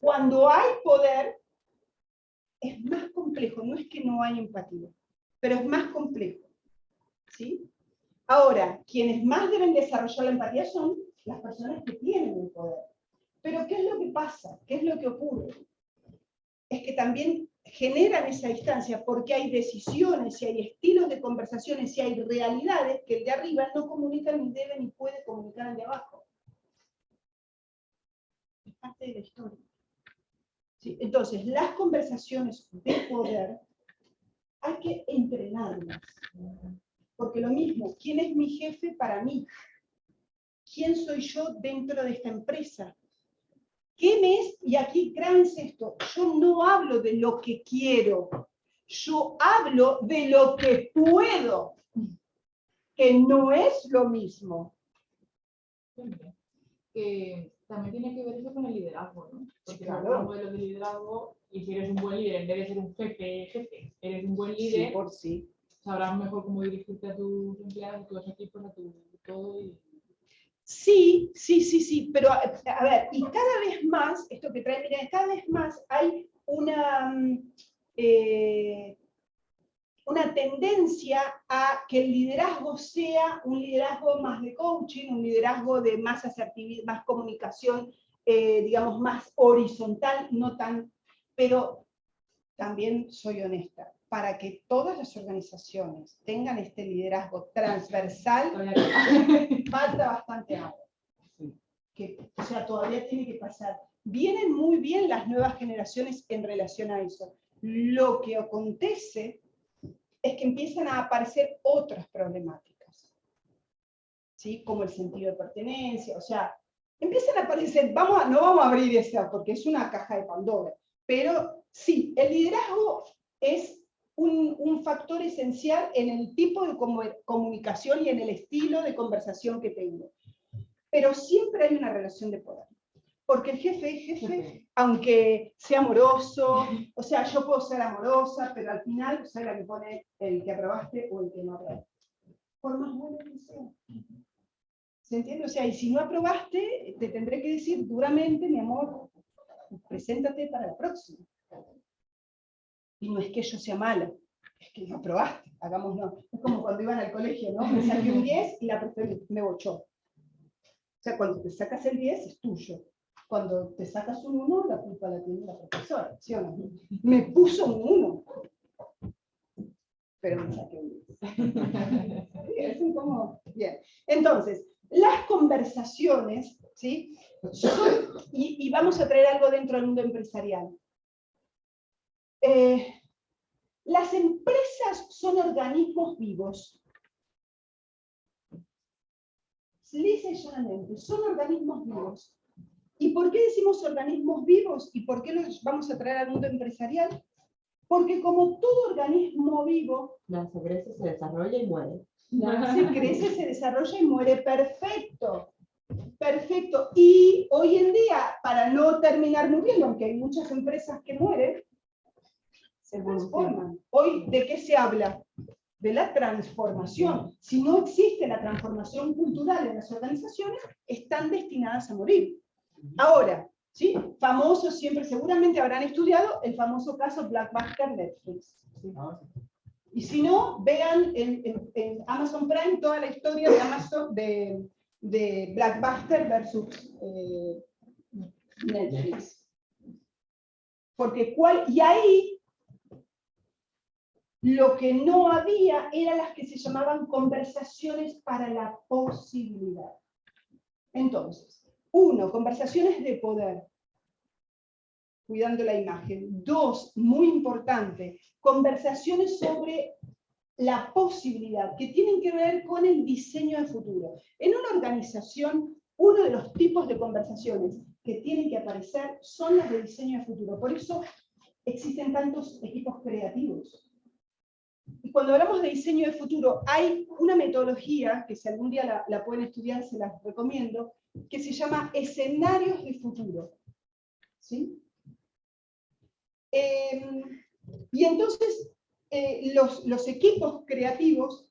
Cuando hay poder, es más complejo, no es que no hay empatía, pero es más complejo. ¿sí? Ahora, quienes más deben desarrollar la empatía son las personas que tienen el poder. Pero ¿qué es lo que pasa? ¿Qué es lo que ocurre? Es que también generan esa distancia porque hay decisiones y hay estilos de conversaciones y hay realidades que el de arriba no comunica ni debe ni puede comunicar al de abajo. Es parte de la historia. Sí, Entonces, las conversaciones de poder hay que entrenarlas. Porque lo mismo, ¿quién es mi jefe para mí? ¿Quién soy yo dentro de esta empresa? ¿Qué me es? Y aquí créanse esto, yo no hablo de lo que quiero, yo hablo de lo que puedo, que no es lo mismo. que también tiene que ver eso con el liderazgo, ¿no? Porque claro. claro. un modelo de liderazgo y si eres un buen líder, en vez de ser un jefe, jefe, eres un buen Sí, líder, por sí. sabrás mejor cómo dirigirte a tus empleados, a tus equipos, a tu todo y Sí, sí, sí, sí, pero a, ver, y cada vez más, esto que trae, mira, cada vez más hay una, mm, eh, una tendencia a que el liderazgo sea un liderazgo más de coaching, un liderazgo de más asertividad, más comunicación, eh, digamos, más horizontal, no tan, pero también soy honesta, para que todas las organizaciones tengan este liderazgo transversal, falta bastante agua. Que, o sea, todavía tiene que pasar. Vienen muy bien las nuevas generaciones en relación a eso. Lo que acontece es que empiezan a aparecer otras problemáticas, ¿sí? como el sentido de pertenencia, o sea, empiezan a aparecer, vamos a, no vamos a abrir esa porque es una caja de Pandora, pero sí, el liderazgo es un, un factor esencial en el tipo de comu- comunicación y en el estilo de conversación que tengo. Pero siempre hay una relación de poder. Porque el jefe es jefe, aunque sea amoroso, o sea, yo puedo ser amorosa, pero al final soy la que pone el que aprobaste o el que no aprobaste. Por más bueno que sea. ¿Se entiende? O sea, y si no aprobaste, te tendré que decir duramente, mi amor, preséntate para la próxima. Y no es que yo sea mala, es que no aprobaste, hagámoslo. Es como cuando iban al colegio, ¿no? Me saqué un 10 y la profesora me bochó. O sea, cuando te sacas el 10 es tuyo. Cuando te sacas un 1, la culpa la tiene la profesora, ¿sí o no? Me puso un 1. Pero me saqué un 10. Sí, es como... Bien. Entonces, las conversaciones, ¿sí? Y vamos a traer algo dentro del mundo empresarial. Eh, las empresas son organismos vivos. Lisa y llanamente, son organismos vivos. ¿Y por qué decimos organismos vivos? ¿Y por qué los vamos a traer al mundo empresarial? Porque como todo organismo vivo, Nace, crece, se desarrolla y muere. nace, crece, se desarrolla y muere perfecto. Perfecto. Y hoy en día, para no terminar muriendo, aunque hay muchas empresas que mueren, se transforman. Hoy, ¿de qué se habla? De la transformación. Si no existe la transformación cultural en las organizaciones, están destinadas a morir. Ahora, ¿sí? Famoso siempre, seguramente habrán estudiado el famoso caso Blackbuster Netflix. ¿sí? Ah, sí. Y si no, vean en, en- en Amazon Prime toda la historia de Amazon de, de Blackbuster versus eh, Netflix. Porque cuál, y ahí lo que no había eran las que se llamaban conversaciones para la posibilidad. Entonces, uno, conversaciones de poder, cuidando la imagen. Dos, muy importante, conversaciones sobre la posibilidad, que tienen que ver con el diseño de futuro. En una organización, uno de los tipos de conversaciones que tienen que aparecer son las de diseño de futuro. Por eso existen tantos equipos creativos. Cuando hablamos de diseño de futuro, hay una metodología, que si algún día la, la pueden estudiar, se las recomiendo, que se llama escenarios de futuro. ¿Sí? Eh, y entonces eh, los, los equipos creativos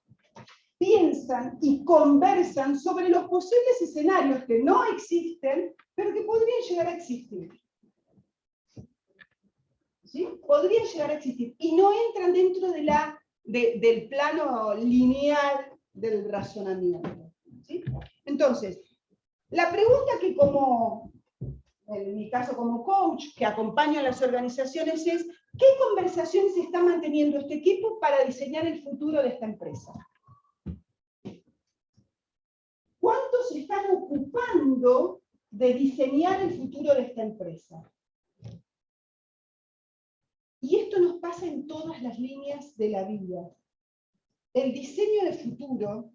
piensan y conversan sobre los posibles escenarios que no existen, pero que podrían llegar a existir. ¿Sí? Podrían llegar a existir. Y no entran dentro de la, de- del plano lineal del razonamiento. Entonces, la pregunta que como, en mi caso como coach, que acompaño a las organizaciones es, ¿qué conversaciones está manteniendo este equipo para diseñar el futuro de esta empresa? ¿Cuántos están ocupando de diseñar el futuro de esta empresa? Y esto nos pasa en todas las líneas de la vida. El diseño de futuro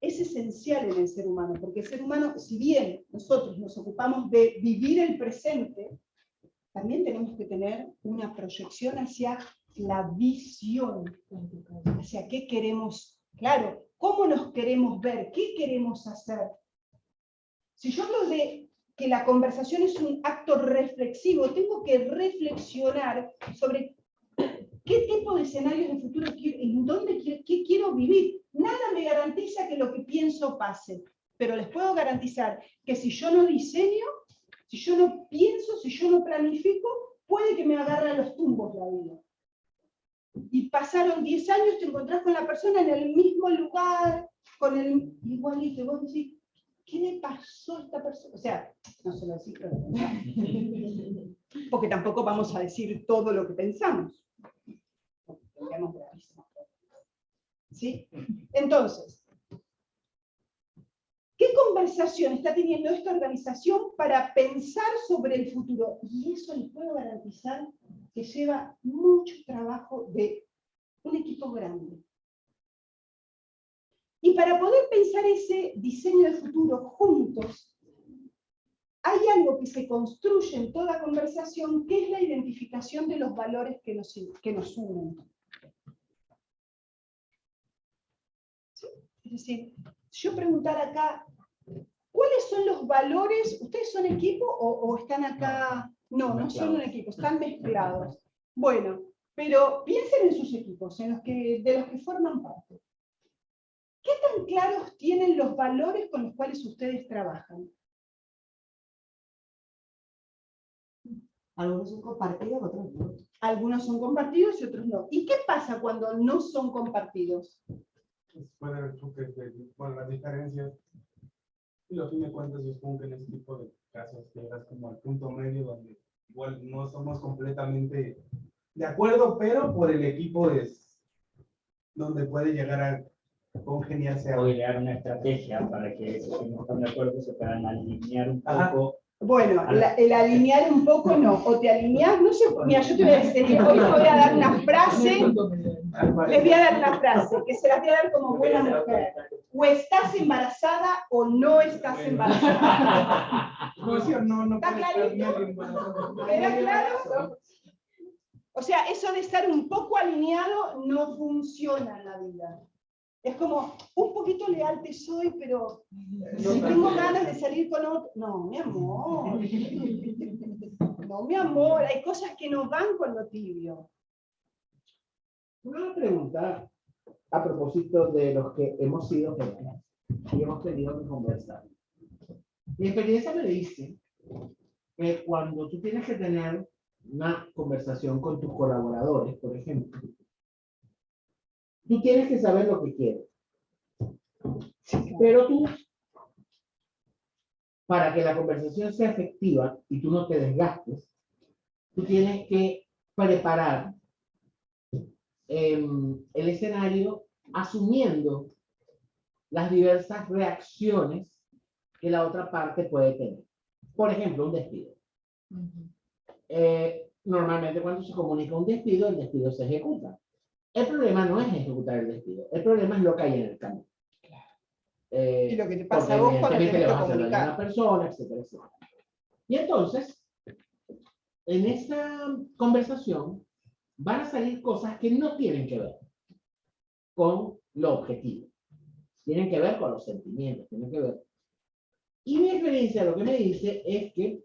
es esencial en el ser humano, porque el ser humano, si bien nosotros nos ocupamos de vivir el presente, también tenemos que tener una proyección hacia la visión, hacia qué queremos, claro, cómo nos queremos ver, qué queremos hacer. Si yo hablo de que la conversación es un acto reflexivo, tengo que reflexionar sobre qué tipo de escenarios de futuro quiero, en dónde quiero, qué quiero vivir. Nada me garantiza que lo que pienso pase, pero les puedo garantizar que si yo no diseño, si yo no pienso, si yo no planifico, puede que me agarre a los tumbos la vida. Y pasaron 10 años, te encontrás con la persona en el mismo lugar, con el igualito, vos decís, ¿qué le pasó a esta persona? O sea, no se lo pero... Porque tampoco vamos a decir todo lo que pensamos. ¿Sí? Entonces, ¿qué conversación está teniendo esta organización para pensar sobre el futuro? Y eso les puedo garantizar que lleva mucho trabajo de un equipo grande. Y para poder pensar ese diseño de futuro juntos, hay algo que se construye en toda conversación, que es la identificación de los valores que nos, que nos unen. ¿Sí? Es decir, yo preguntar acá, ¿cuáles son los valores? ¿Ustedes son equipo o, o están acá? No, no son un equipo, están mezclados. Bueno, pero piensen en sus equipos, en los que, de los que forman parte. ¿Qué tan claros tienen los valores con los cuales ustedes trabajan? Algunos son compartidos, otros no. Algunos son compartidos y otros no. ¿Y qué pasa cuando no son compartidos? Pues puede haber choques de, bueno, las diferencias. Y lo fin de cuentas, yo supongo que en ese tipo de casos llegas como al punto medio donde igual no somos completamente de acuerdo, pero por el equipo es donde puede llegar a congeniarse O algo. idear una estrategia para que esos que no están de acuerdo se puedan alinear un Ajá. poco. Bueno, la- el alinear un poco no. O te alineas, no sé, mira, yo te voy a decir, hoy te voy a dar una frase, les voy a dar una frase, que se las voy a dar como buena mujer. O estás embarazada o no estás embarazada. O ¿Está clarito? ¿Queda claro? O sea, eso de estar un poco alineado no funciona en la vida. Es como, un poquito leal te soy, pero si tengo ganas de salir con otro... No, mi amor. No, mi amor, hay cosas que no van con lo tibio. Una pregunta a propósito de los que hemos sido jefes y hemos tenido que conversar. Mi experiencia me dice que cuando tú tienes que tener una conversación con tus colaboradores, por ejemplo, tú tienes que saber lo que quieres. Pero tú, para que la conversación sea efectiva y tú no te desgastes, tú tienes que preparar em, el escenario asumiendo las diversas reacciones que la otra parte puede tener. Por ejemplo, un despido. Eh, normalmente cuando se comunica un despido, el despido se ejecuta. El problema no es ejecutar el despido, el problema es lo que hay en el camino. Eh, Y lo que te pasa a vos cuando tenés que vas a hacer daño a comunicar. una persona, etcétera, etcétera. Y entonces, en esta conversación van a salir cosas que no tienen que ver con lo objetivo. Tienen que ver con los sentimientos, tienen que ver. Y mi experiencia lo que me dice es que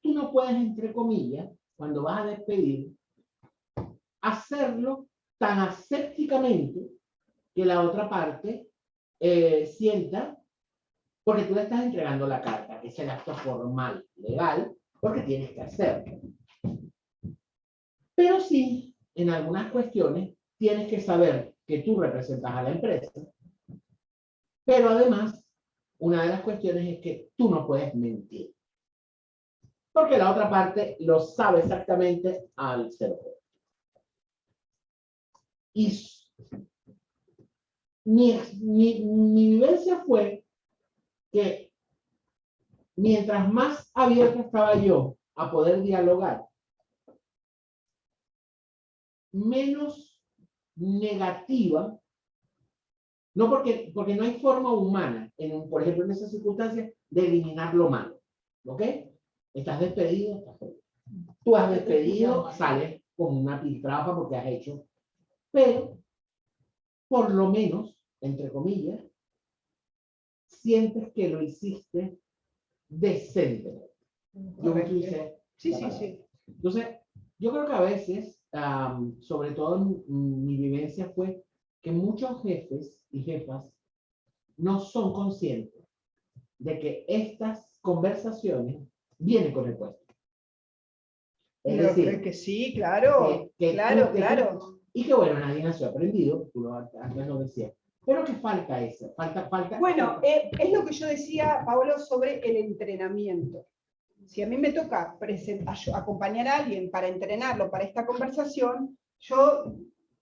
tú no puedes, entre comillas, cuando vas a despedir, hacerlo tan asépticamente que la otra parte eh, sienta, porque tú le estás entregando la carta, que es el acto formal, legal, porque tienes que hacerlo. Pero sí, en algunas cuestiones, tienes que saber que tú representas a la empresa, pero además, una de las cuestiones es que tú no puedes mentir. Porque la otra parte lo sabe exactamente al cero. Y mi, mi, mi vivencia fue que mientras más abierta estaba yo a poder dialogar, menos negativa, no porque, porque no hay forma humana, en, por ejemplo, en esas circunstancias, de eliminar lo malo, ¿ok? Estás despedido, estás despedido. Tú has despedido, sales con una piltrafa porque has hecho, pero por lo menos, entre comillas, sientes que lo hiciste decentemente. Yo Correcto. quise Sí, sí, sí. entonces, yo creo que a veces, sobre todo en mi vivencia fue que muchos jefes y jefas no son conscientes de que estas conversaciones vienen con el puesto. Es Pero decir, creo que sí, claro. que- que tú- claro, que tú- claro. Y que bueno, nadie nació aprendido, tú lo antes lo decías, pero que falta eso, falta, falta. Bueno, eh, es lo que yo decía, Paolo, sobre el entrenamiento. Si a mí me toca acompañar a alguien para entrenarlo para esta conversación, yo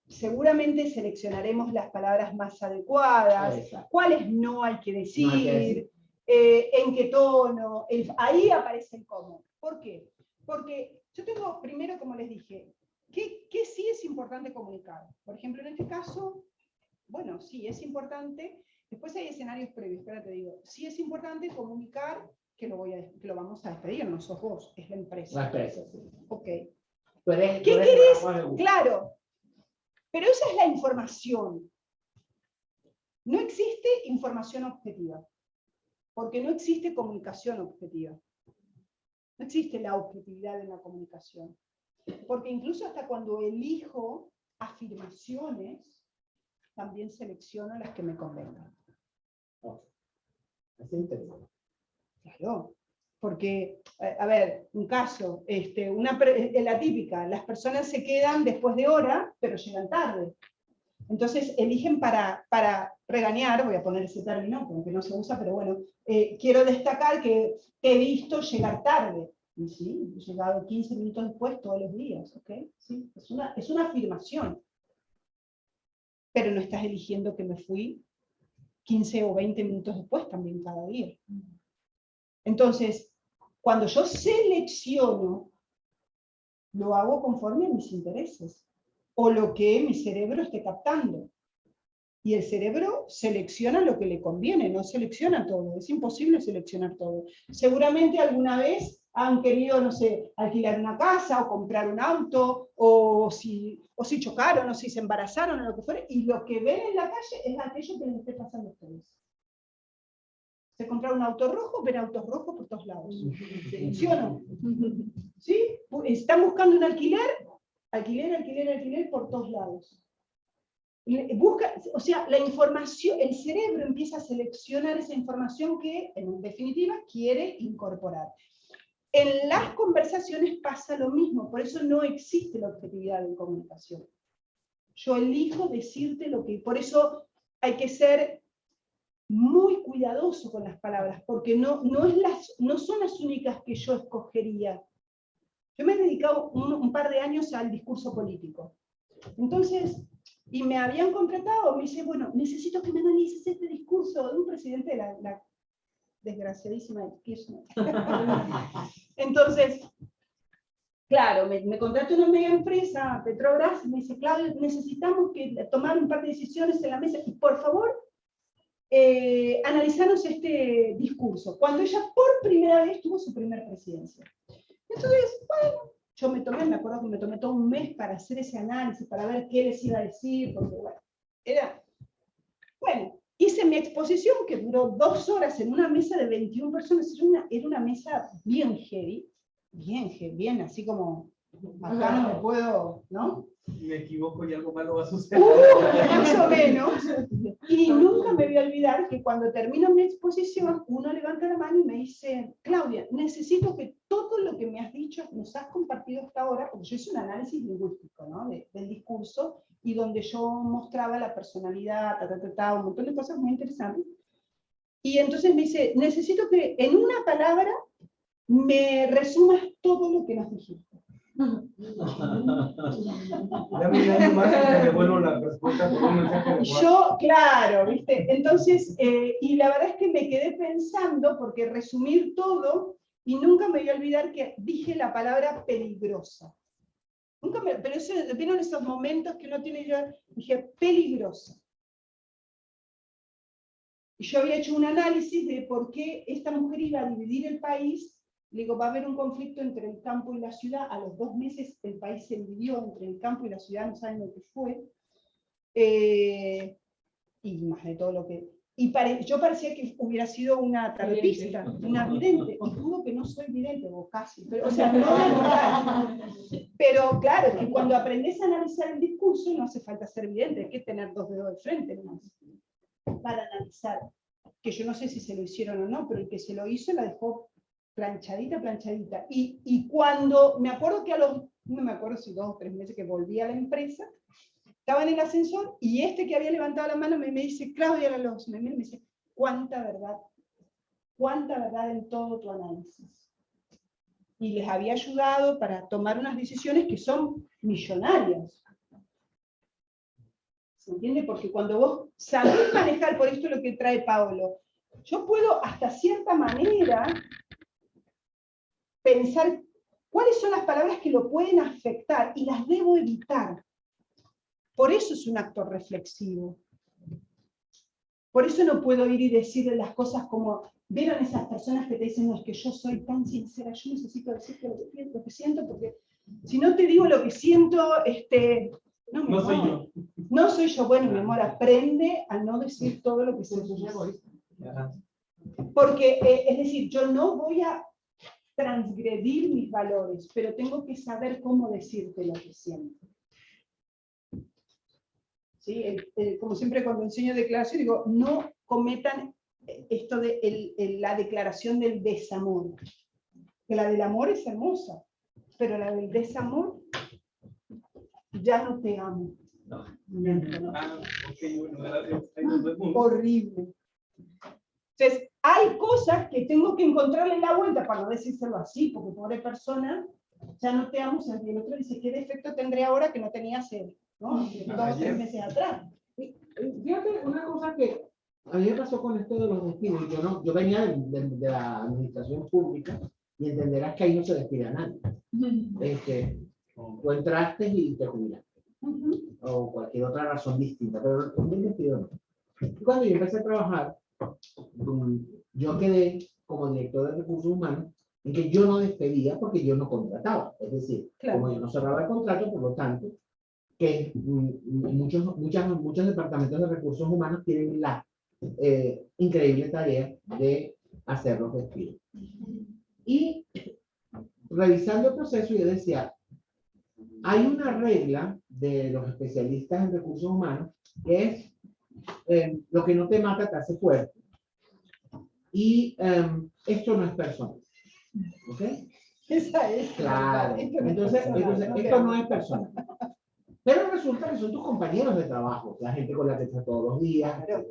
seguramente seleccionaremos las palabras más adecuadas, Exacto. cuáles no hay que decir, No hay que decir. eh, en qué tono, el- ahí aparece el cómo. ¿Por qué? Porque yo tengo, primero, como les dije, ¿qué, qué sí es importante comunicar? Por ejemplo, en este caso, bueno, sí, es importante. Después hay escenarios previos, espera, te digo. Sí es importante comunicar que lo, voy a, que lo vamos a despedir, no sos vos, es la empresa. La empresa, sí. Ok, eres- ¿Qué querés? Claro. Pero esa es la información. No existe información objetiva, porque no existe comunicación objetiva. No existe la objetividad en la comunicación. Porque incluso hasta cuando elijo afirmaciones, también selecciono las que me convengan. Es interesante. Claro, porque, eh, a ver, un caso, este, una, la típica, las personas se quedan después de hora, pero llegan tarde. Entonces eligen para, para regañar, voy a poner ese término, aunque no se usa, pero bueno, eh, quiero destacar que te he visto llegar tarde. Y sí, he llegado 15 minutos después todos los días, ¿ok? Sí, es una, es una afirmación. Pero no estás eligiendo que me fui 15 o 20 minutos después también cada día. Entonces, cuando yo selecciono, lo hago conforme a mis intereses o lo que mi cerebro esté captando. Y el cerebro selecciona lo que le conviene, no selecciona todo. Es imposible seleccionar todo. Seguramente alguna vez han querido, no sé, alquilar una casa o comprar un auto, o si, o si chocaron, o si se embarazaron, o lo que fuera, y lo que ven en la calle es aquello que les esté pasando a ustedes. Se compraron un auto rojo, ven autos rojos por todos lados. ¿Sí o no? ¿Sí? Están buscando un alquiler, alquiler, alquiler, alquiler por todos lados. Busca, o sea, la información, el cerebro empieza a seleccionar esa información que, en definitiva, quiere incorporar. En las conversaciones pasa lo mismo, por eso no existe la objetividad en comunicación. Yo elijo decirte lo que, por eso hay que ser muy cuidadoso con las palabras, porque no, no, son las únicas que yo escogería. Yo me he dedicado un, par de años al discurso político. Entonces, y me habían contratado, me dice, bueno, necesito que me analices este discurso de un presidente de la desgraciadísima Kirchner. Entonces, claro, me, me contrató una mega empresa, Petrobras, y me dice, Claudio, necesitamos que tomar un par de decisiones en la mesa, y por favor, eh, analizarnos este discurso, cuando ella por primera vez tuvo su primer presidencia. Entonces, bueno, yo me tomé, me acuerdo que me tomé todo un mes para hacer ese análisis, para ver qué les iba a decir, porque bueno, era... Bueno, hice mi exposición que duró dos horas en una mesa de 21 personas, era una, era una mesa bien heavy, bien heavy, bien así como, acá no me puedo, ¿no? Me equivoco y algo malo va a suceder. Uh, más o menos. Y nunca me voy a olvidar que cuando termino mi exposición, uno levanta la mano y me dice, Claudia, necesito que todo lo que me has dicho, nos has compartido hasta ahora, porque yo hice un análisis lingüístico ¿no? de- del discurso, y donde yo mostraba la personalidad, ta, ta, ta, ta, un montón de cosas muy interesantes. Y entonces me dice, necesito que en una palabra me resumas todo lo que nos dijiste. Yo, claro, ¿viste? Entonces, eh, y la verdad es que me quedé pensando, porque resumir todo, y nunca me voy a olvidar que dije la palabra peligrosa. Nunca pero eso vieron esos momentos que uno tiene yo, dije peligrosa. Y yo había hecho un análisis de por qué esta mujer iba a dividir el país. Le digo, va a haber un conflicto entre el campo y la ciudad. A los dos meses el país se dividió entre el campo y la ciudad, no saben lo que fue. Eh, y más de todo lo que... y pare- yo parecía que hubiera sido una tarotista, una vidente, os juro que no soy vidente, o casi, pero, o sea, no. Pero claro, es que cuando aprendes a analizar el discurso no hace falta ser vidente, hay que tener dos dedos de frente nomás, para analizar. Que yo no sé si se lo hicieron o no, pero el que se lo hizo la dejó planchadita, planchadita. Y, y cuando, me acuerdo que a los, no me acuerdo si dos o tres meses que volví a la empresa, estaba en el ascensor y este que había levantado la mano me, me dice, Claudia Lalos, me me dice, cuánta verdad, cuánta verdad en todo tu análisis. Y les había ayudado para tomar unas decisiones que son millonarias. ¿Se entiende? Porque cuando vos sabés manejar, por esto es lo que trae Paolo, yo puedo hasta cierta manera pensar cuáles son las palabras que lo pueden afectar y las debo evitar. Por eso es un acto reflexivo. Por eso no puedo ir y decirle las cosas como, ¿vieron esas personas que te dicen, no, es que yo soy tan sincera, yo necesito decirte lo que, pienso, lo que siento, porque si no te digo lo que siento, este, no, mi No soy yo. No soy yo, bueno, mi amor, aprende a no decir todo lo que se Eso es egoísta. Porque, eh, es decir, yo no voy a transgredir mis valores, pero tengo que saber cómo decirte lo que siento. ¿Sí? El- el- como siempre cuando enseño declaración, digo, no cometan esto de el- la declaración del desamor. Que la del amor es hermosa, pero la del desamor, ya no te amo. No. Ya no. Ah, bueno, horrible. Entonces, hay cosas que tengo que encontrarle la vuelta para no decírselo así, porque pobre persona, ya no te amo, y el otro dice, ¿qué defecto tendré ahora que no tenía hace ¿no? dos o tres meses atrás? Fíjate, una cosa que a mí me pasó con esto de los despidos, yo, no, yo venía de, de- de la administración pública y entenderás que ahí no se despide a nadie. Este, tú entraste y te jubilaste, Ujú. o cualquier otra razón distinta, pero un despido no. Y Cuando yo empecé a trabajar, yo quedé como director de recursos humanos en que yo no despedía porque yo no contrataba. Es decir, Claro. como yo no cerraba el contrato, por lo tanto, que mm, muchos, muchas, muchos departamentos de recursos humanos tienen la eh, increíble tarea de hacer los despidos. Y revisando el proceso, yo decía, hay una regla de los especialistas en recursos humanos que es eh, lo que no te mata te hace fuerte. Y em, esto no es personal. ¿Ok? Esa es. Claro. Esto no Entonces, entonces no esto no es personal. Pero resulta que son tus compañeros de trabajo, la gente con la que estás todos los días. Claro.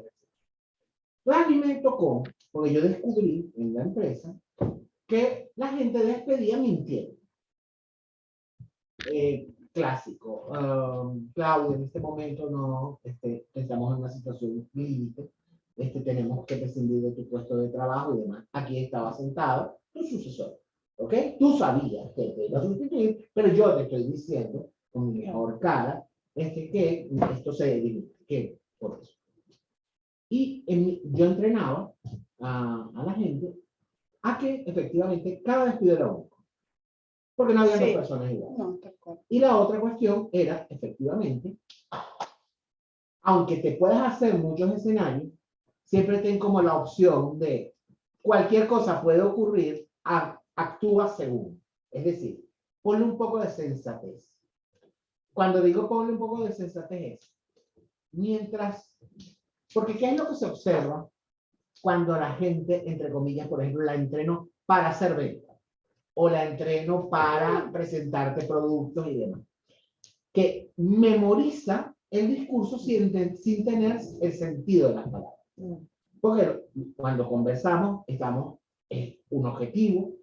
Pues a mí me tocó, porque yo descubrí en la empresa que la gente despedía mintiendo. Eh, clásico. um, Claudia, en este momento no, este, estamos en una situación límite. Este, tenemos que prescindir de tu puesto de trabajo y demás. Aquí estaba sentado tu sucesor. ¿Ok? Tú sabías que te iba a sustituir, pero yo te estoy diciendo con mi mejor cara este, que esto se limita. Que por eso. Y en yo entrenaba a, a la gente a que efectivamente cada despido era único. Porque no había Sí. dos personas iguales. No. Y la otra cuestión era, efectivamente, aunque te puedas hacer muchos escenarios, siempre ten como la opción de cualquier cosa puede ocurrir, a- actúa según. Es decir, ponle un poco de sensatez. Cuando digo ponle un poco de sensatez es, mientras, porque ¿qué es lo que se observa cuando la gente, entre comillas, por ejemplo, la entreno para hacer venta? O la entreno para presentarte productos y demás. Que memoriza el discurso sin, sin tener el sentido de las palabras. Porque cuando conversamos, estamos, es un objetivo,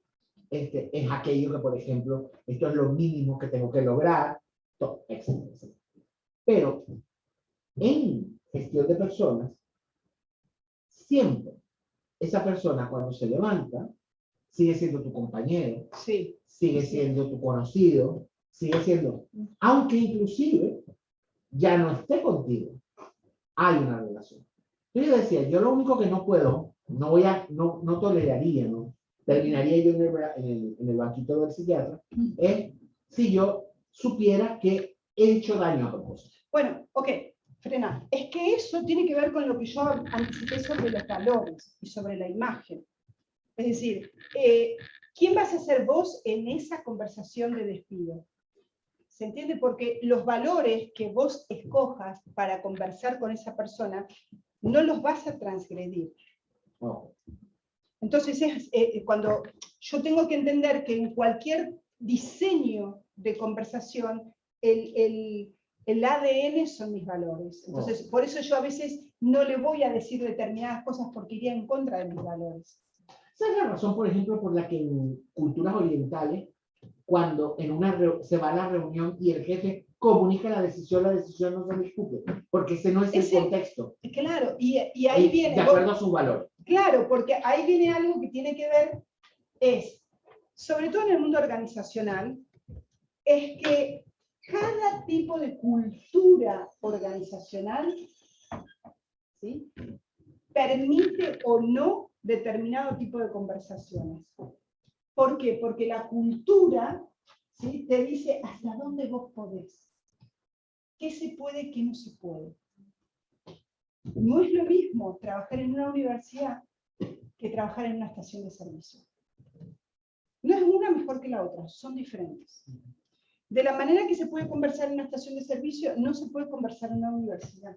este, es aquello que, por ejemplo, esto es lo mínimo que tengo que lograr, todo, etcétera, etcétera. Pero en gestión de personas, siempre esa persona cuando se levanta, sigue siendo tu compañero, Sí. sigue siendo tu conocido, sigue siendo, aunque inclusive ya no esté contigo, hay una relación. Yo decía, yo lo único que no puedo, no voy a, no, no toleraría, ¿no? Terminaría yo en el, en el, en el banquito del psiquiatra, es si yo supiera que he hecho daño a propósito. Bueno, ok. frena. Es que eso tiene que ver con lo que yo anticipé sobre los valores y sobre la imagen. Es decir, eh, ¿quién vas a ser vos en esa conversación de despido? ¿Se entiende? Porque los valores que vos escojas para conversar con esa persona no los vas a transgredir. Entonces, es, eh, cuando yo tengo que entender que en cualquier diseño de conversación, el, el, el ADN son mis valores. Entonces, por eso yo a veces no le voy a decir determinadas cosas porque iría en contra de mis valores. Esa es la razón, por ejemplo, por la que en culturas orientales, cuando en una se va a la reunión y el jefe comunica la decisión, la decisión no se discute, porque ese no es el contexto. Claro, y, y ahí Y viene... De acuerdo a sus valores. Claro, porque ahí viene algo que tiene que ver, es, sobre todo en el mundo organizacional, es que cada tipo de cultura organizacional ¿sí? permite o no determinado tipo de conversaciones. ¿Por qué? Porque la cultura ¿sí? te dice hasta dónde vos podés. ¿Qué se puede, qué no se puede? No es lo mismo trabajar en una universidad que trabajar en una estación de servicio. No es una mejor que la otra, son diferentes. De la manera que se puede conversar en una estación de servicio, no se puede conversar en una universidad.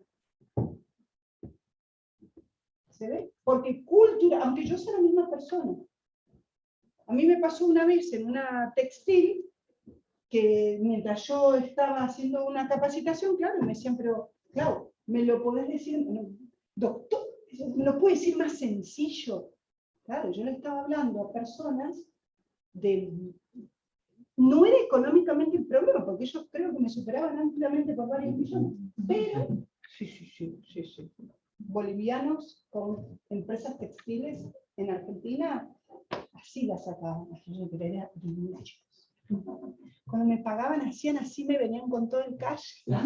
¿Se ve? Porque cultura, aunque yo sea la misma persona. A mí me pasó una vez en una textil, que mientras yo estaba haciendo una capacitación, claro, me decían, pero, claro, me lo podés decir, doctor, me lo puede decir más sencillo. Claro, yo le estaba hablando a personas de... No era económicamente el problema, porque ellos creo que me superaban ampliamente por varios millones, pero, sí, sí, sí, sí, sí. Bolivianos con empresas textiles en Argentina, así las sacaban, era divina, chicos. Cuando me pagaban hacían así, me venían con todo el cash. no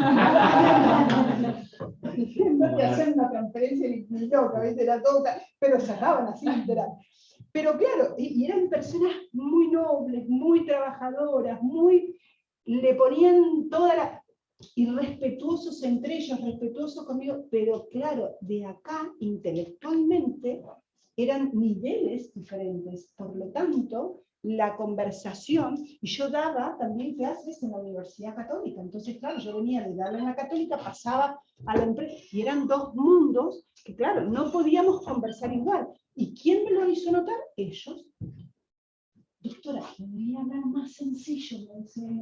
te hacían una transferencia ni ni loca. Era todo, pero sacaban así literal. Pero claro, y, y eran personas muy nobles, muy trabajadoras, muy, le ponían toda la, y respetuosos entre ellos, respetuosos conmigo, pero claro, de acá intelectualmente eran niveles diferentes, por lo tanto, la conversación, y yo daba también clases en la Universidad Católica, entonces claro, yo venía de darle en la Católica, pasaba a la empresa, y eran dos mundos que claro, no podíamos conversar igual. ¿Y quién me lo hizo notar? Ellos. Doctora, podría hablar más sencillo,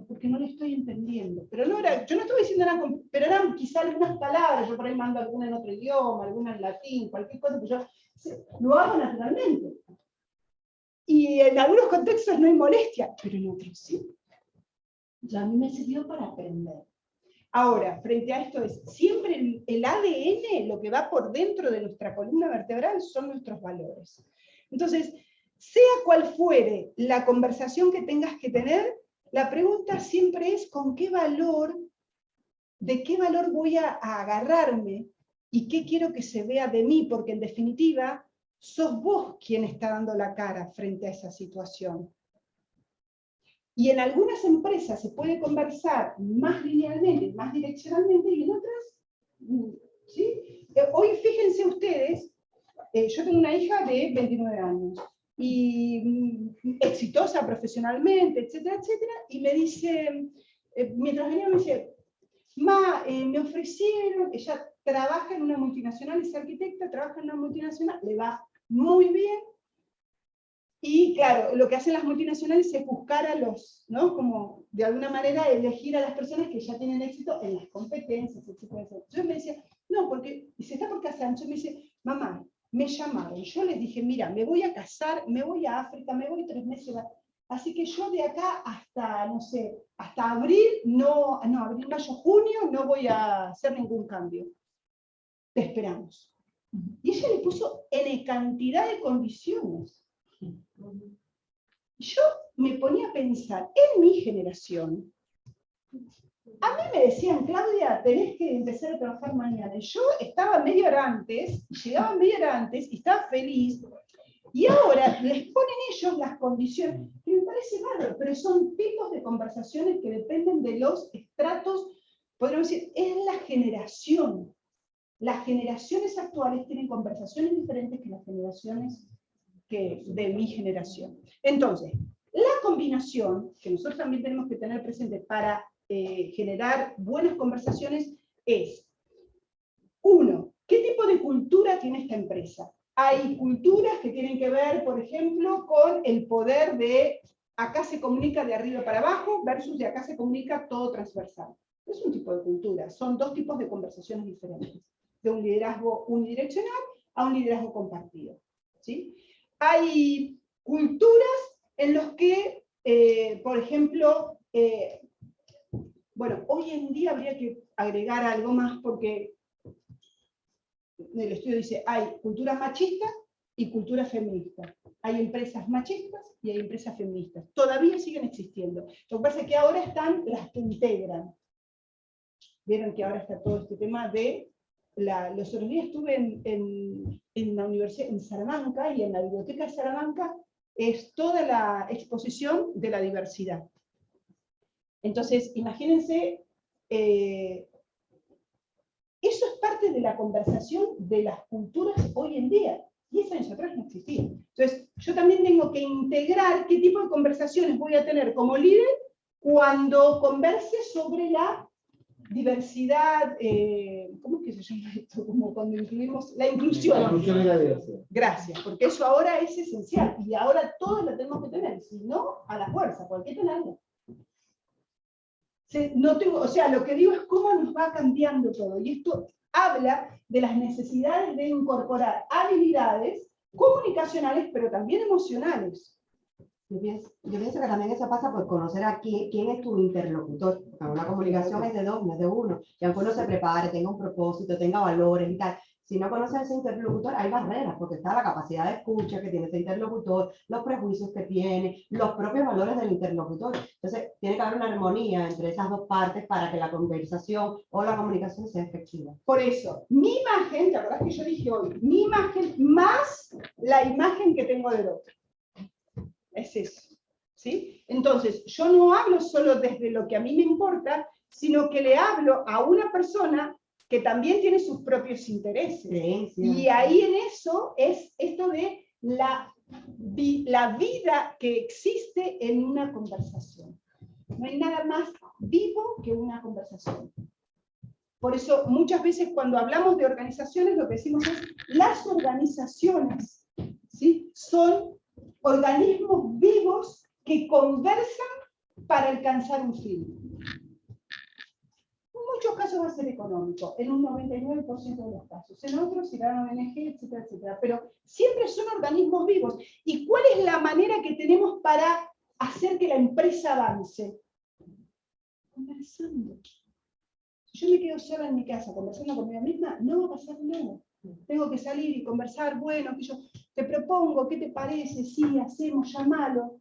porque no le estoy entendiendo. Pero no era, yo no estoy diciendo nada, pero eran quizá algunas palabras, yo por ahí mando alguna en otro idioma, alguna en latín, cualquier cosa, pero yo se- lo hago naturalmente. Y en algunos contextos no hay molestia, pero en otros sí. Ya a mí me sirvió para aprender. Ahora, frente a esto es, siempre el ADN, lo que va por dentro de nuestra columna vertebral, son nuestros valores. Entonces, sea cual fuere la conversación que tengas que tener, la pregunta siempre es con qué valor, de qué valor voy a, agarrarme y qué quiero que se vea de mí, porque en definitiva, sos vos quien está dando la cara frente a esa situación. Y en algunas empresas se puede conversar más linealmente, más direccionalmente, y en otras, ¿sí? Eh, Hoy fíjense ustedes, eh, yo tengo una hija de 29 años, y mm, exitosa profesionalmente, etcétera, etcétera, y me dice, eh, mientras venía me dice, Ma, eh, me ofrecieron, ella trabaja en una multinacional, es arquitecta, trabaja en una multinacional, le va muy bien, y claro, lo que hacen las multinacionales es buscar a los, ¿no? Como de alguna manera elegir a las personas que ya tienen éxito en las competencias, etcétera. Yo me decía, no, porque, y se está por entonces me dice, mamá, me llamaron, yo les dije, mira, me voy a casar, me voy a África, me voy tres meses, así que yo de acá hasta, no sé, hasta abril, no, no, abril, mayo, junio, no voy a hacer ningún cambio. Te esperamos. Y ella le puso en cantidad de condiciones. Yo me ponía a pensar, en mi generación, a mí me decían, Claudia, tenés que empezar a trabajar mañana. Yo estaba media hora antes, llegaba media hora antes y estaba feliz. Y ahora les ponen ellos las condiciones, que me parece bárbaro, pero son tipos de conversaciones que dependen de los estratos podríamos decir, es la generación. Las generaciones actuales tienen conversaciones diferentes que las generaciones que de mi generación. Entonces, la combinación que nosotros también tenemos que tener presente para eh, generar buenas conversaciones es, uno, ¿qué tipo de cultura tiene esta empresa? Hay culturas que tienen que ver, por ejemplo, con el poder de acá se comunica de arriba para abajo versus de acá se comunica todo transversal. Es un tipo de cultura, son dos tipos de conversaciones diferentes, de un liderazgo unidireccional a un liderazgo compartido. ¿sí? Hay culturas en las que, eh, por ejemplo, eh, bueno, hoy en día habría que agregar algo más porque el estudio dice, hay cultura machista y cultura feminista. Hay empresas machistas y hay empresas feministas. Todavía siguen existiendo. Lo que pasa es que ahora están las que integran. Vieron que ahora está todo este tema de... La, los otros días estuve en, en, en la universidad, en Salamanca, y en la biblioteca de Salamanca es toda la exposición de la diversidad. Entonces, imagínense, eh, eso es parte de la conversación de las culturas hoy en día. 10 años atrás no existía. Entonces, yo también tengo que integrar qué tipo de conversaciones voy a tener como líder cuando converse sobre la diversidad, eh, ¿cómo es que se llama esto? Como cuando incluimos la inclusión. La inclusión y la diversidad. Gracias, porque eso ahora es esencial y ahora todos lo tenemos que tener, si no, a la fuerza, ¿por qué tenerlo? Se- No tengo, o sea, lo que digo es cómo nos va cambiando todo, y esto habla de las necesidades de incorporar habilidades comunicacionales, pero también emocionales. Yo pienso, yo pienso que también eso pasa por conocer a quién, quién es tu interlocutor. Una comunicación es de dos, no es de uno. Y aunque uno se prepare, tenga un propósito, tenga valores y tal, si no conoces a ese interlocutor, hay barreras, porque está la capacidad de escucha que tiene ese interlocutor, los prejuicios que tiene, los propios valores del interlocutor. Entonces, tiene que haber una armonía entre esas dos partes para que la conversación o la comunicación sea efectiva. Por eso, mi imagen, ¿te acordás que yo dije hoy? Mi imagen más la imagen que tengo del otro. Es eso. ¿sí? Entonces, yo no hablo solo desde lo que a mí me importa, sino que le hablo a una persona que también tiene sus propios intereses. Y ahí en eso es esto de la, la vida que existe en una conversación. No hay nada más vivo que una conversación. Por eso muchas veces cuando hablamos de organizaciones lo que decimos es las organizaciones ¿sí? son organismos vivos que conversan para alcanzar un fin. Muchos casos va a ser económico, en un 99% de los casos, en otros será ONG, etcétera, etcétera, pero siempre son organismos vivos. ¿Y cuál es la manera que tenemos para hacer que la empresa avance? Conversando. Si yo me quedo sola en mi casa conversando conmigo misma, no va a pasar nada. Tengo que salir y conversar, bueno, que yo te propongo, ¿qué te parece? Sí, hacemos, llamalo,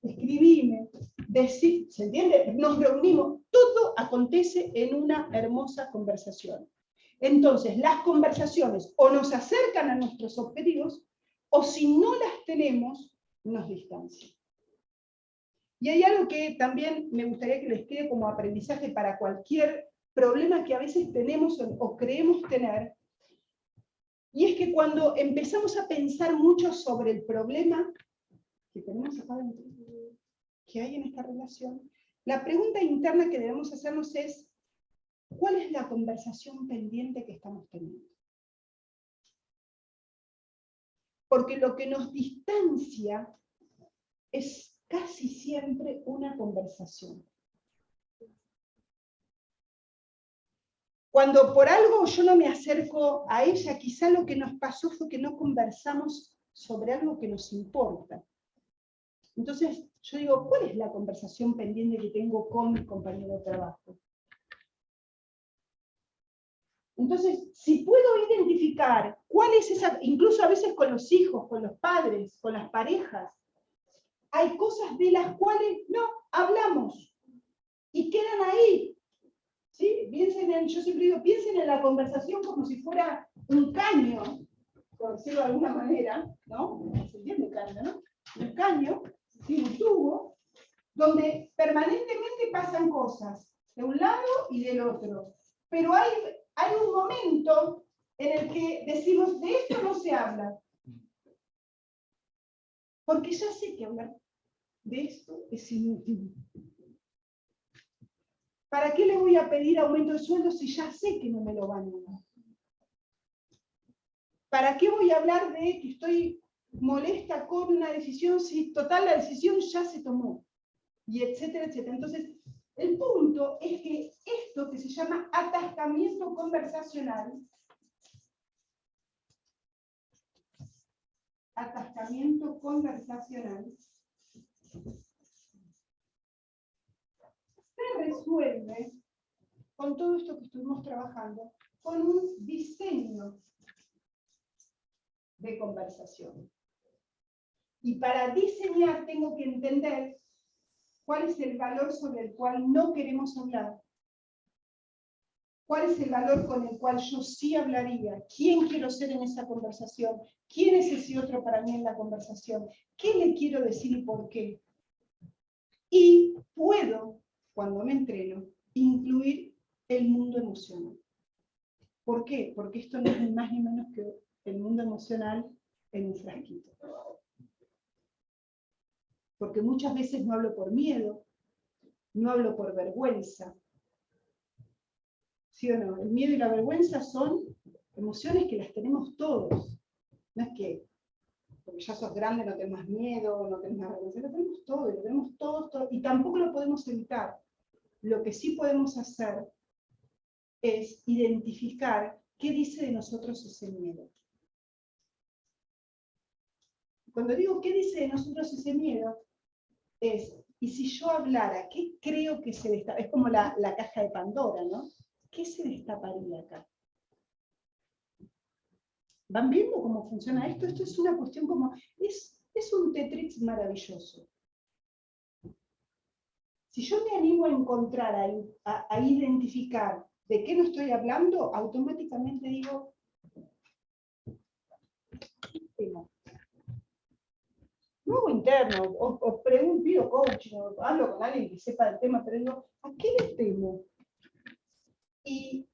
escribime, decí, ¿se entiende? Nos reunimos, todo acontece en una hermosa conversación. Entonces, las conversaciones o nos acercan a nuestros objetivos, o si no las tenemos, nos distancian. Y hay algo que también me gustaría que les quede como aprendizaje para cualquier problema que a veces tenemos o, creemos tener, y es que cuando empezamos a pensar mucho sobre el problema que tenemos acá dentro, que hay en esta relación, la pregunta interna que debemos hacernos es, ¿cuál es la conversación pendiente que estamos teniendo? Porque lo que nos distancia es casi siempre una conversación. Cuando por algo yo no me acerco a ella, quizá lo que nos pasó fue que no conversamos sobre algo que nos importa. Entonces, yo digo, ¿cuál es la conversación pendiente que tengo con mi compañero de trabajo? Entonces, si puedo identificar cuál es esa, incluso a veces con los hijos, con los padres, con las parejas, hay cosas de las cuales no hablamos y quedan ahí. ¿Sí? Piensen en, yo siempre digo, piensen en la conversación como si fuera un caño, por decirlo de alguna manera, ¿no? ¿Se entiende caño, no? Un caño, ¿sí? un tubo, donde permanentemente pasan cosas. de un lado y del otro. Pero hay, hay un momento en el que decimos, de esto no se habla. Porque ya sé que hablar de esto es inútil. ¿Para qué le voy a pedir aumento de sueldo si ya sé que no me lo van a dar? ¿Para qué voy a hablar de que estoy molesta con una decisión si total la decisión ya se tomó? Y etcétera, etcétera. Entonces, el punto es que esto que se llama atascamiento conversacional, atascamiento conversacional, se resuelve con todo esto que estuvimos trabajando, con un diseño de conversación. Y para diseñar tengo que entender cuál es el valor sobre el cual no queremos hablar, cuál es el valor con el cual yo sí hablaría, quién quiero ser en esa conversación, quién es ese otro para mí en la conversación, qué le quiero decir y por qué. Y puedo, cuando me entreno, incluir el mundo emocional. ¿Por qué? Porque esto no es ni más ni menos que el mundo emocional en un frasquito porque muchas veces no hablo por miedo, no hablo por vergüenza. ¿Sí o no? El miedo y la vergüenza son emociones que las tenemos todos. No es que porque ya sos grande no tenés más miedo, no tenés más vergüenza, lo tenemos todo, lo tenemos todo, y tampoco lo podemos evitar. Lo que sí podemos hacer es identificar qué dice de nosotros ese miedo. Cuando digo qué dice de nosotros ese miedo, es, y si yo hablara, ¿qué creo que se destaparía? Es como la, caja de Pandora, ¿no? ¿Qué se destaparía acá? ¿Van viendo cómo funciona esto? Esto es una cuestión como, es, es un Tetrix maravilloso. Si yo me animo a encontrar, a, a, identificar de qué no estoy hablando, automáticamente digo, nuevo interno, o, o pregunto, pido coaching, o hablo con alguien que sepa del tema, pero digo, ¿a qué le temo? Y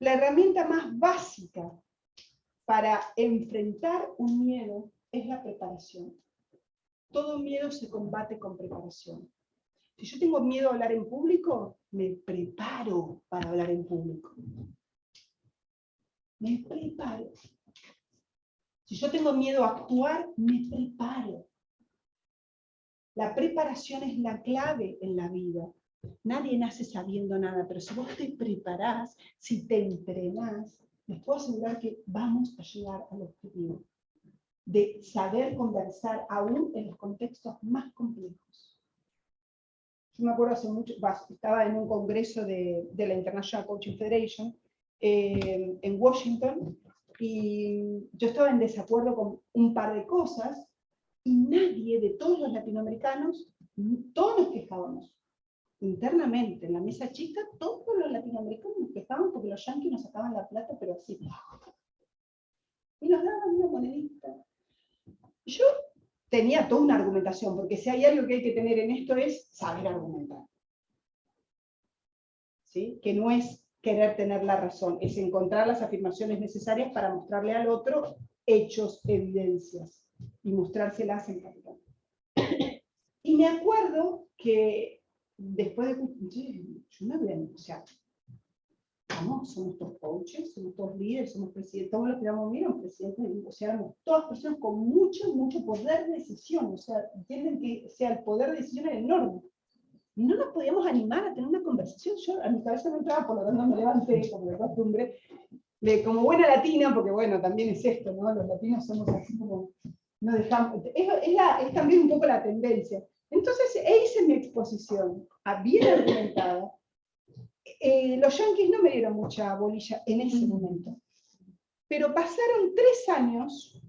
la herramienta más básica para enfrentar un miedo es la preparación. Todo miedo se combate con preparación. Si yo tengo miedo a hablar en público, me preparo para hablar en público. Me preparo. Si yo tengo miedo a actuar, me preparo. La preparación es la clave en la vida. Nadie nace sabiendo nada, pero si vos te preparás, si te entrenás, les puedo asegurar que vamos a llegar al objetivo de saber conversar aún en los contextos más complejos. Yo me acuerdo hace mucho, estaba en un congreso de, la International Coaching Federation eh, en Washington, y yo estaba en desacuerdo con un par de cosas, y nadie de todos los latinoamericanos, todos nos quejábamos. Internamente, en la mesa chica, todos los latinoamericanos nos quejaban porque los yanquis nos sacaban la plata, pero así. Y nos daban una monedita. Yo tenía toda una argumentación, porque si hay algo que hay que tener en esto es saber argumentar. ¿Sí? Que no es querer tener la razón, es encontrar las afirmaciones necesarias para mostrarle al otro hechos, evidencias, y mostrárselas en capital. Y me acuerdo que después de... Yo me voy o sea, vamos, somos todos coaches, somos todos líderes, somos presidentes, todos los que vamos a presidentes, o sea, somos todas personas con mucho, mucho poder de decisión, o sea, entienden que sea, el poder de decisión es enorme y no nos podíamos animar a tener una conversación. Yo a mi cabeza no entraba, por lo tanto me levanté, como de costumbre, de, como buena latina, porque bueno, también es esto, ¿no? Los latinos somos así como, no dejamos, es, es, también un poco la tendencia. Entonces, e hice mi exposición, bien argumentada. Eh, los yanquis no me dieron mucha bolilla en ese momento. Pero pasaron tres años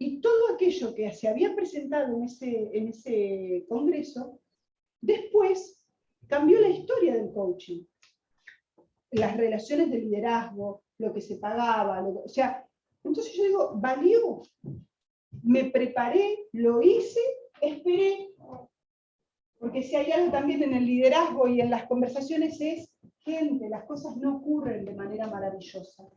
y todo aquello que se había presentado en ese, en ese congreso Después cambió la historia del coaching. Las relaciones de liderazgo, lo que se pagaba, o sea, entonces yo digo, valió. Me preparé, lo hice, esperé. Porque si hay algo también en el liderazgo y en las conversaciones es, gente, las cosas no ocurren de manera maravillosa.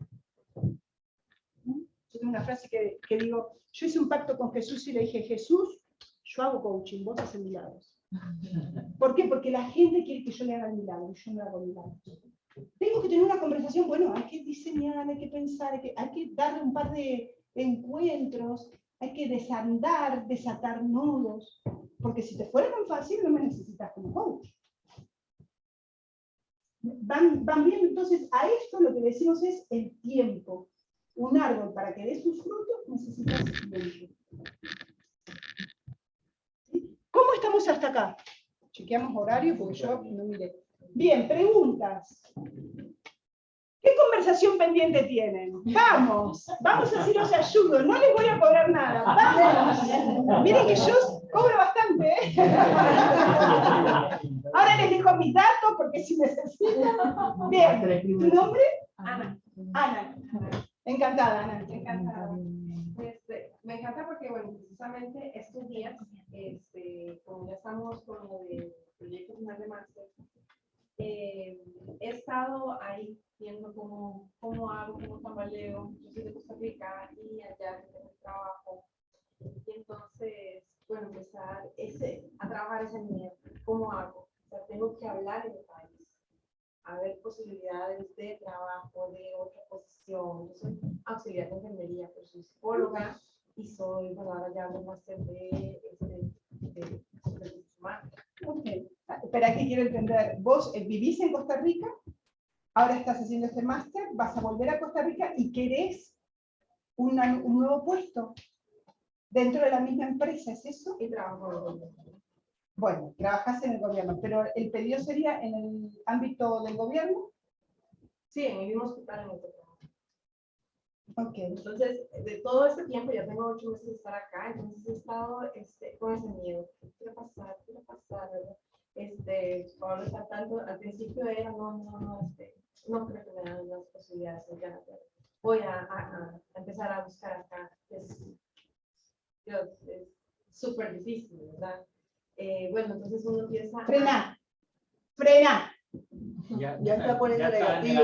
Yo tengo una frase que, que digo, yo hice un pacto con Jesús y le dije, Jesús, yo hago coaching, vos haces milagros. ¿Por qué? Porque la gente quiere que yo le haga el milagro y yo no hago milagros. Tengo que tener una conversación, bueno, hay que diseñar, hay que pensar, hay que, hay que darle un par de encuentros, hay que desandar, desatar nudos, porque si te fuera tan fácil no me necesitas como coach. Van, van viendo entonces a esto lo que decimos es el tiempo. Un árbol para que dé sus frutos necesita tiempo. ¿Cómo estamos hasta acá? Chequeamos horario porque yo no miré. Bien, preguntas. ¿Qué conversación pendiente tienen? Vamos, vamos así los ayudo. No les voy a cobrar nada. Vamos. Miren que yo cobro bastante. ¿eh? Ahora les dejo mis datos porque si necesitan. Bien, ¿tu nombre? Ana. Ana. Encantada, Ana. Encantada. Me encanta porque, bueno, precisamente estos días, este, como ya estamos con lo de proyecto final de máster, eh, he estado ahí viendo cómo, cómo hago, cómo tambaleo. Yo soy de Costa Rica y allá tengo el trabajo. Y entonces, bueno, empezar ese, a trabajar ese miedo. ¿Cómo hago? O sea, tengo que hablar en el país, a ver posibilidades de trabajo, de otra posición. Yo soy auxiliar de enfermería, pero soy psicóloga y soy, bueno, ahora ya hago máster de, este, de, de. Espera, que quiero entender. Vos eh, vivís en Costa Rica, ahora estás haciendo este máster, vas a volver a Costa Rica y querés una- un nuevo puesto dentro de la misma empresa, ¿es eso? Y trabajo en el gobierno. Bueno, trabajas en el gobierno, pero el pedido sería en el ámbito del gobierno. Sí, en el mismo hospital en el que trabajo. Ok. Entonces, de todo este tiempo, ya tengo ocho meses de estar acá, entonces he estado este, con ese miedo. ¿Qué va a pasar? ¿Qué va a pasar? verdad? Este, Pablo está tanto, al principio era, no, no, no, este, no creo que me dan las posibilidades ya, voy a, a- a empezar a buscar acá. Es, súper difícil, ¿verdad? Eh, bueno, entonces uno empieza a- Frena. Ya, Ya está poniendo negativo,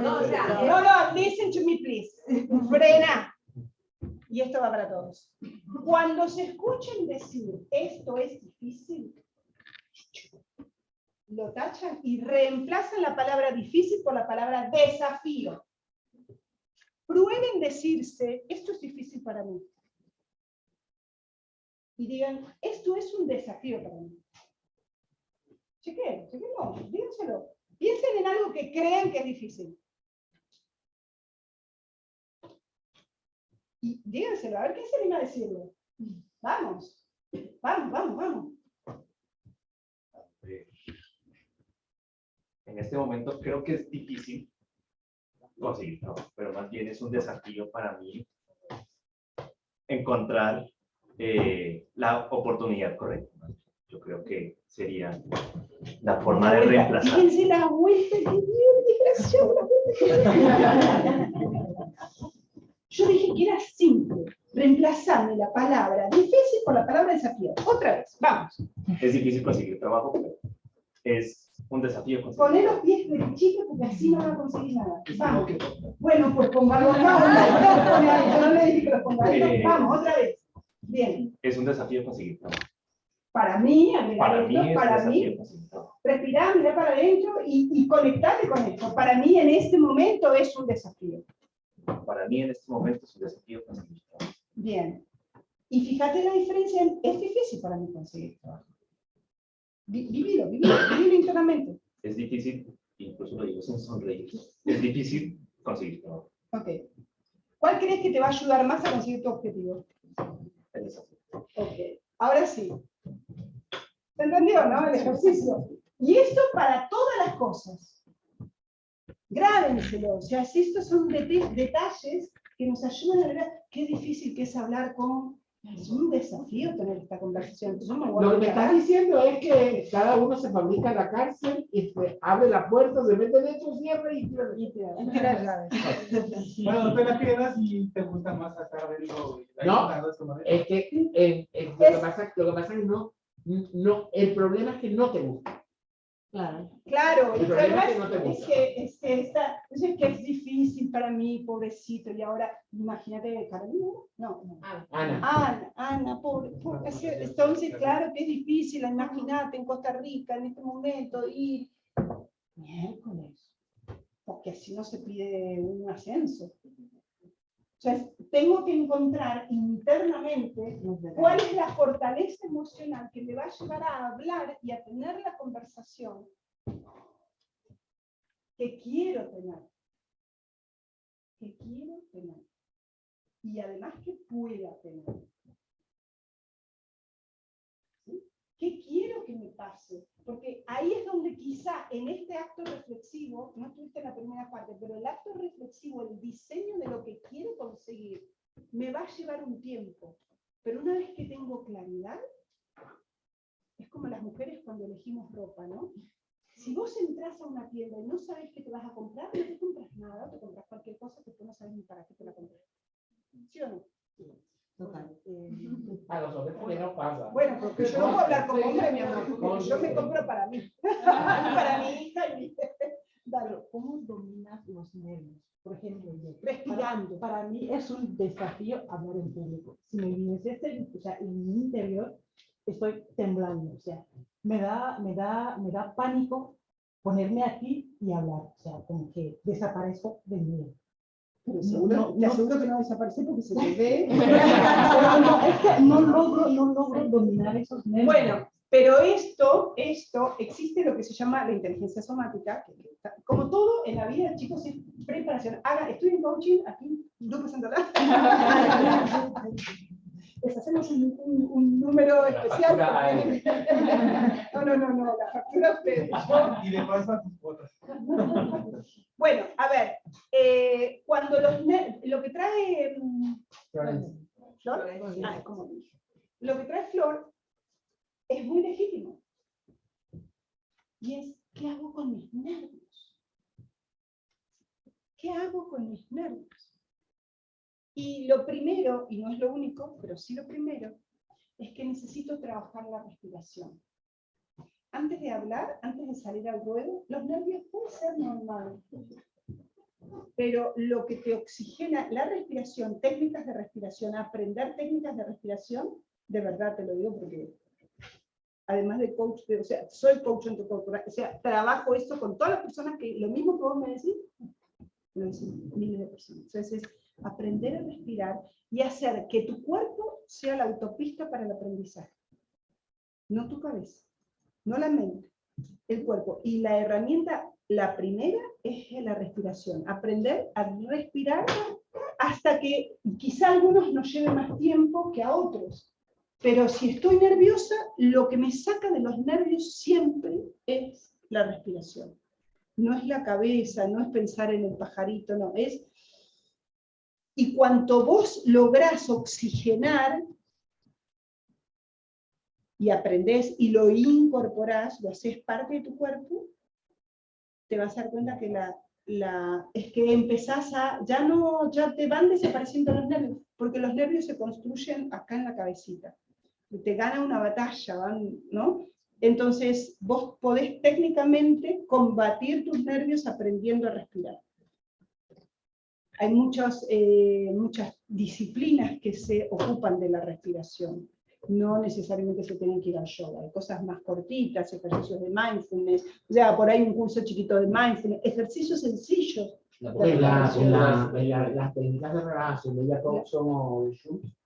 No, o sea, negativo. No, no, listen to me, please. Frena. Y esto va para todos. Cuando se escuchen decir esto es difícil, lo tachan y reemplazan la palabra difícil por la palabra desafío. Prueben decirse, esto es difícil para mí. Y digan, esto es un desafío para mí. Chequen, chequenlo, díganselo. Piensen en algo que crean que es difícil. Y díganselo, a ver quién se anima a decirlo. Vamos, vamos, vamos, vamos. Eh, En este momento creo que es difícil conseguir trabajo, pero más bien es un desafío para mí encontrar eh, la oportunidad correcta. Yo creo que sería la forma de reemplazar. Fíjense la vuelta que dio el desgraciado. Yo dije que era simple. Reemplazarme la palabra difícil por la palabra desafío. Otra vez, vamos. Es difícil conseguir trabajo, pero es un desafío conseguir Poné los pies derechitos porque así no van a conseguir nada. Vamos. Bueno, pues póngalo acá. No, pone ahí, yo no le dije que lo ponga ahí. Eh. Vamos, otra vez. Bien. Es un desafío conseguir trabajo. Para mí, Para mí para mí, respirar, mirar para adentro y, y conectarte con esto. Para mí en este momento es un desafío. Para mí en este momento es un desafío conseguir trabajo. Bien. Y fíjate la diferencia, en- es difícil para mí conseguir trabajo. Vi- Vivilo, vivilo, vivilo internamente. Es difícil, incluso lo digo sin sonreír, es difícil conseguir trabajo. Ok. ¿Cuál crees que te va a ayudar más a conseguir tu objetivo? El desafío. Ok. Ahora sí. ¿Se entendió, no? El ejercicio. Y esto para todas las cosas. Grábenselo. O sea, si estos son detalles que nos ayudan a ver qué difícil que es hablar con... Es un desafío tener esta conversación. Entonces, Lo que me estás diciendo es que cada uno se fabrica la cárcel y se abre la puerta, se mete dentro, cierra y cierra. Y te- y te la llave. Bueno, tú la quedas y te gusta más estar adentro. y ahí No. tardas como de- Es que, eh, eh, lo, que pasa, lo que pasa es que no, No, el problema es que no te gusta. Claro. Claro, El problema es que no es, es gusta. que, es, que está- es que es difícil para mí, pobrecito, y ahora, imagínate, Carolina, no, no. Ana, Ana, Ana, pobre, pobre, entonces, claro que es difícil, imagínate en Costa Rica en este momento ir miércoles, porque así no se pide un ascenso. O sea, tengo que encontrar internamente cuál es la fortaleza emocional que me va a llevar a hablar y a tener la conversación que quiero tener. Que quiero tener. Y además que pueda tener. ¿Sí? ¿Qué quiero Porque ahí es donde quizá en este acto reflexivo, no tuviste la primera parte, pero el acto reflexivo, el diseño de lo que quiero conseguir, me va a llevar un tiempo. Pero una vez que tengo claridad, es como las mujeres cuando elegimos ropa, ¿no? Si vos entras a una tienda y no sabes qué te vas a comprar, no te compras nada, te compras cualquier cosa que tú no sabes ni para qué te la compras. ¿Sí o no? Total. Eh, a los hombres también nos pasa. bueno, porque yo no puedo hablar como hombre, mi amor, porque yo me compro para mí, para mi hija y mi... Dale, ¿Cómo dominas los nervios? Por ejemplo, yo, respirando. para mí es un desafío hablar en público. Si me viniese, o sea, en mi interior estoy temblando, o sea, me da, me da, me da pánico ponerme aquí y hablar, o sea, como que desaparezco del miedo. Pero No, seguro, no, te no. aseguro que no desaparece porque se te ve. Pero no, es que no logro, no logro dominar esos nervios. Bueno, pero esto, esto, existe lo que se llama la inteligencia somática, que- está- como todo en la vida, chicos, es preparación. Estoy en coaching, aquí, Lupe Santalá. Les hacemos un, un- un número La especial. No, no, no, no, la factura ustedes. Y de paso a tus botas. Bueno, a ver, eh, cuando los lo que trae Flor, ah, como dije. lo que trae Flor es muy legítimo. Y es, ¿qué hago con mis nervios? ¿Qué hago con mis nervios? Y lo primero, y no es lo único, pero sí lo primero, es que necesito trabajar la respiración. Antes de hablar, antes de salir al ruedo, los nervios pueden ser normales. Pero lo que te oxigena la respiración, técnicas de respiración, aprender técnicas de respiración, de verdad te lo digo porque además de coach, o sea, soy coach corporal, o sea, trabajo esto con todas las personas que lo mismo que vos me decís, lo dicen miles de personas. Entonces, es aprender a respirar y hacer que tu cuerpo sea la autopista para el aprendizaje. No tu cabeza, no la mente, el cuerpo. Y la herramienta, la primera, es la respiración. Aprender a respirar hasta que quizá a algunos nos lleve más tiempo que a otros. Pero si estoy nerviosa, lo que me saca de los nervios siempre es la respiración. No es la cabeza, no es pensar en el pajarito, no, es... Y cuanto vos lográs oxigenar y aprendés y lo incorporás, lo haces parte de tu cuerpo, te vas a dar cuenta que la, es que empezás a, ya no, ya te van desapareciendo los nervios, porque los nervios se construyen acá en la cabecita. Te gana una batalla, ¿no? Entonces, vos podés técnicamente combatir tus nervios aprendiendo a respirar. Hay muchas, eh, muchas disciplinas que se ocupan de la respiración. No necesariamente se tienen que ir al yoga. Hay cosas más cortitas, ejercicios de mindfulness. O sea, por ahí un curso chiquito de mindfulness. Ejercicios sencillos. En la- en la- en la- las técnicas de relajación de Jacob son.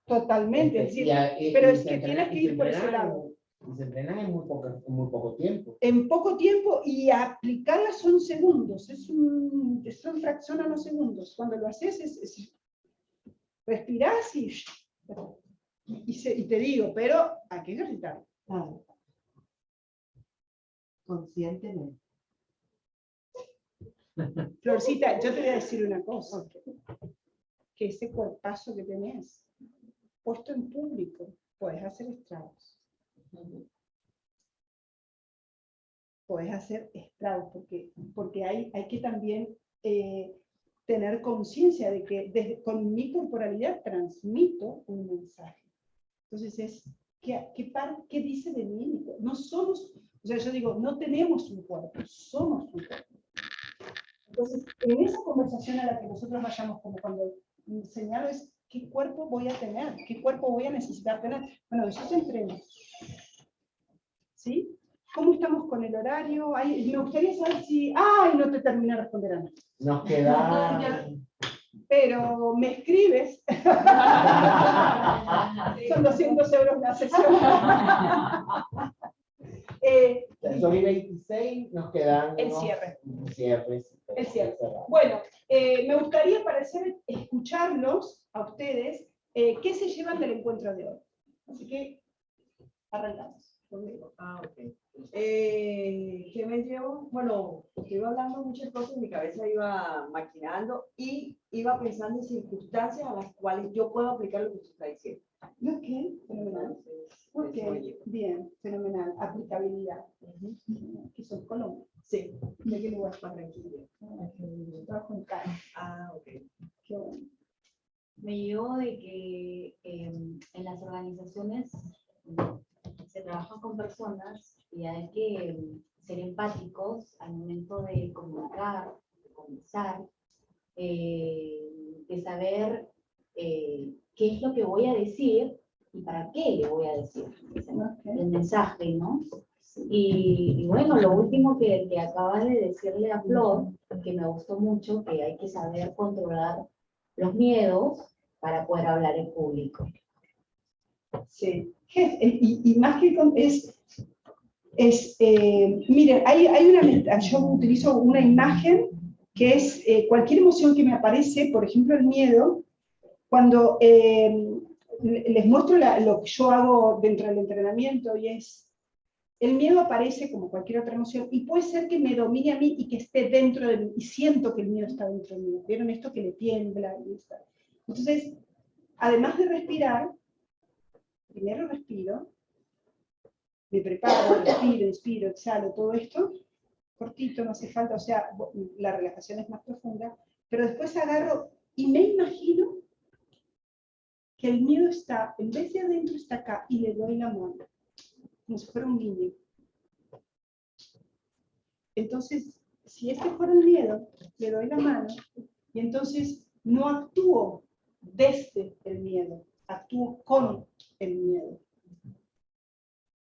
Totalmente. es decir, pero es que tienes que ir por ese lado. Y se entrenan en muy poco, en muy poco tiempo. en poco tiempo y aplicarlas son segundos, es un, son fracción a los segundos. Cuando lo haces, es, es- respirás y, y, se- y te digo, pero hay que ejercitar. Claro. Conscientemente. Florcita, yo te voy a decir una cosa, que ese cuerpazo que tenés, puesto en público, puedes hacer estragos. Puedes hacer estragos, porque, porque hay, hay que también eh, tener conciencia de que desde, con mi corporalidad transmito un mensaje. Entonces es ¿Qué, qué, par- qué dice de mí? No somos, o sea, yo digo, no tenemos un cuerpo, somos un cuerpo. Entonces, en esa conversación a la que nosotros vayamos, como cuando señalo es, ¿qué cuerpo voy a tener? ¿Qué cuerpo voy a necesitar tener? Bueno, eso se entrena. ¿Sí? ¿Cómo estamos con el horario? Ay, me gustaría saber si... ¡Ay, no te terminé de responder, Ana! Nos queda... Pero me escribes. Son 200 euros la sesión. Eh, Son y 26, nos quedan El cierre. El cierre. Bueno, eh, me gustaría parecer escucharlos a ustedes, eh, qué se llevan del encuentro de hoy. Así que arrancamos. Conmigo. Ah, ok. Eh, ¿Qué me llevo? Bueno, porque iba hablando muchas cosas, mi cabeza iba maquinando y iba pensando en circunstancias a las cuales yo puedo aplicar lo que usted está diciendo. Ok, fenomenal. Ok, bien, fenomenal. Aplicabilidad. Que son Colombia. Sí, ¿De qué lugar? Barranquilla. Yo trabajo en Cali. Ah, ok. Qué bueno. Me llevo de que em, en las organizaciones se trabaja con personas y hay que em, ser empáticos al momento de comunicar, de conversar, eh, de saber eh, qué es lo que voy a decir y para qué le voy a decir el mensaje, ¿no? Y, y bueno, lo último que, que acabas de decirle a Flor, que me gustó mucho, que hay que saber controlar los miedos para poder hablar en público. Sí, eh, y, y más que es, es eh, miren, hay, hay una, yo utilizo una imagen que es eh, cualquier emoción que me aparece, por ejemplo el miedo, cuando eh, le- les muestro la- lo que yo hago dentro del entrenamiento y es, el miedo aparece como cualquier otra emoción y puede ser que me domine a mí y que esté dentro de mí y siento que el miedo está dentro de mí. ¿Vieron esto que le tiembla? y está? Entonces, además de respirar, primero respiro, me preparo, respiro, inspiro, exhalo, todo esto, cortito, no hace falta, o sea, la relajación es más profunda, pero después agarro y me imagino que el miedo está, en vez de adentro, está acá, y le doy la mano, como si fuera un niño. Entonces, si este fuera el miedo, le doy la mano, y entonces no actúo desde el miedo, actúo con el miedo.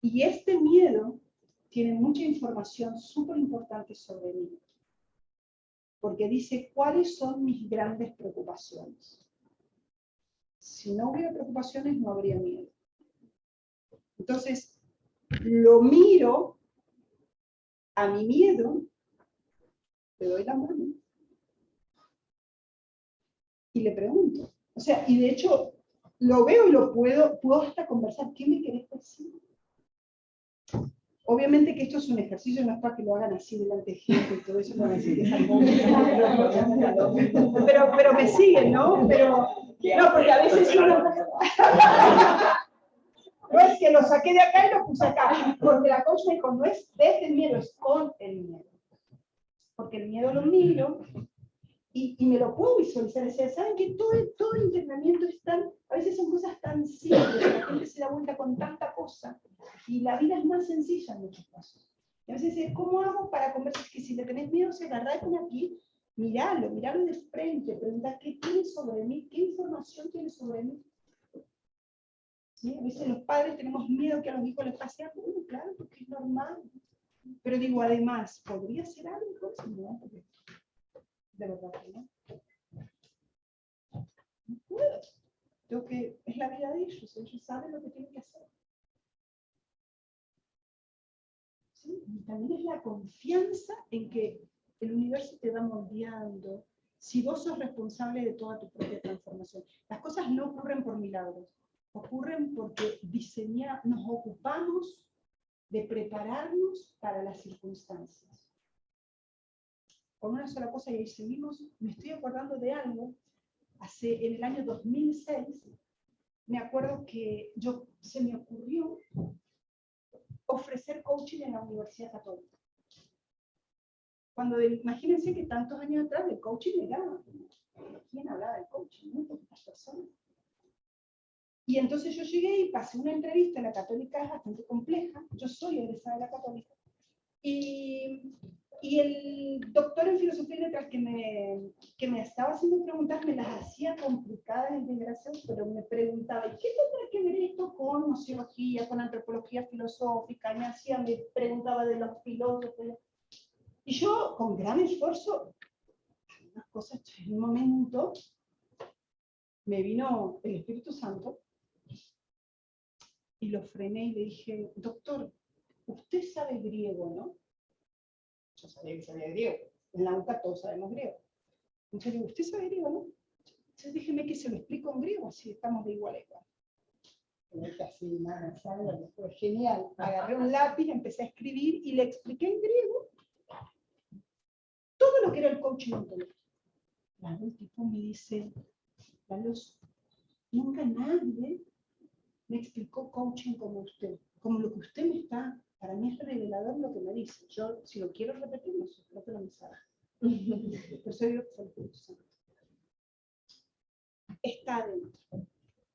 Y este miedo tiene mucha información súper importante sobre mí. Porque dice, ¿cuáles son mis grandes preocupaciones? Si no hubiera preocupaciones, no habría miedo. Entonces, lo miro a mi miedo, le doy la mano y le pregunto. O sea, y de hecho, lo veo y lo puedo, puedo hasta conversar. ¿Qué me querés decir? Obviamente que esto es un ejercicio, no es para que lo hagan así delante de gente y todo eso. no, así pero, pero me siguen, ¿no? Pero, no, porque a veces uno... No es que lo saqué de acá y lo puse acá, porque la coach me dijo, no es desde el miedo, es con el miedo. Porque el miedo lo miro y, me lo puedo visualizar. O saben que todo, todo el entrenamiento es tan, a veces son cosas tan simples, la gente se da vuelta con tanta cosa, y la vida es más sencilla en muchos casos. Y a veces es, ¿cómo hago para conversar? Que si le tenés miedo, se agarrá con aquí, miralo, miralo de frente, preguntar qué tiene sobre mí, qué información tiene sobre mí. ¿Sí? A veces los padres tenemos miedo que a los hijos les pase algo, bueno, claro, porque es normal. Pero digo, además, ¿podría ser algo? No, porque de verdad que no. Puedo. Tengo que, es la vida de ellos, ellos saben lo que tienen que hacer. También es la confianza en que el universo te va moldeando. Si vos sos responsable de toda tu propia transformación. Las cosas no ocurren por milagros, ocurren porque diseñar, nos ocupamos de prepararnos para las circunstancias. Con una sola cosa y ahí seguimos, me estoy acordando de algo, hace, en el año 2006, me acuerdo que yo, se me ocurrió ofrecer coaching en la Universidad Católica. Cuando, imagínense que tantos años atrás el coaching era, ¿quién hablaba del coaching? Muy personas. Y entonces yo llegué y pasé una entrevista, la católica es bastante compleja, yo soy egresada de la católica, y, y el doctor en filosofía y letras que me, que me estaba haciendo preguntas me las hacía complicadas en integración, pero me preguntaba, ¿y qué tendrá que ver esto con nociología, con antropología filosófica? Y me hacía, me preguntaba de los filósofos. Y yo, con gran esfuerzo, unas cosas en un momento, me vino el Espíritu Santo y lo frené y le dije, doctor, usted sabe griego, ¿no? Yo sabía que sabía griego. En la UCA todos sabemos griego. Entonces digo, ¿usted sabe griego, no? Entonces déjeme que se lo explico en griego, así estamos de igual a igual. Nada, ¿sabe? Fue genial. Agarré un lápiz, empecé a escribir y le expliqué en griego todo lo que era el coaching ontológico. El tipo me dice, luz, nunca nadie me explicó coaching como usted, como lo que usted me está, para mí es revelador lo que me dice. Yo, si lo quiero repetir, no sé, creo que lo me sabe. Que Espíritu Santo. Está adentro.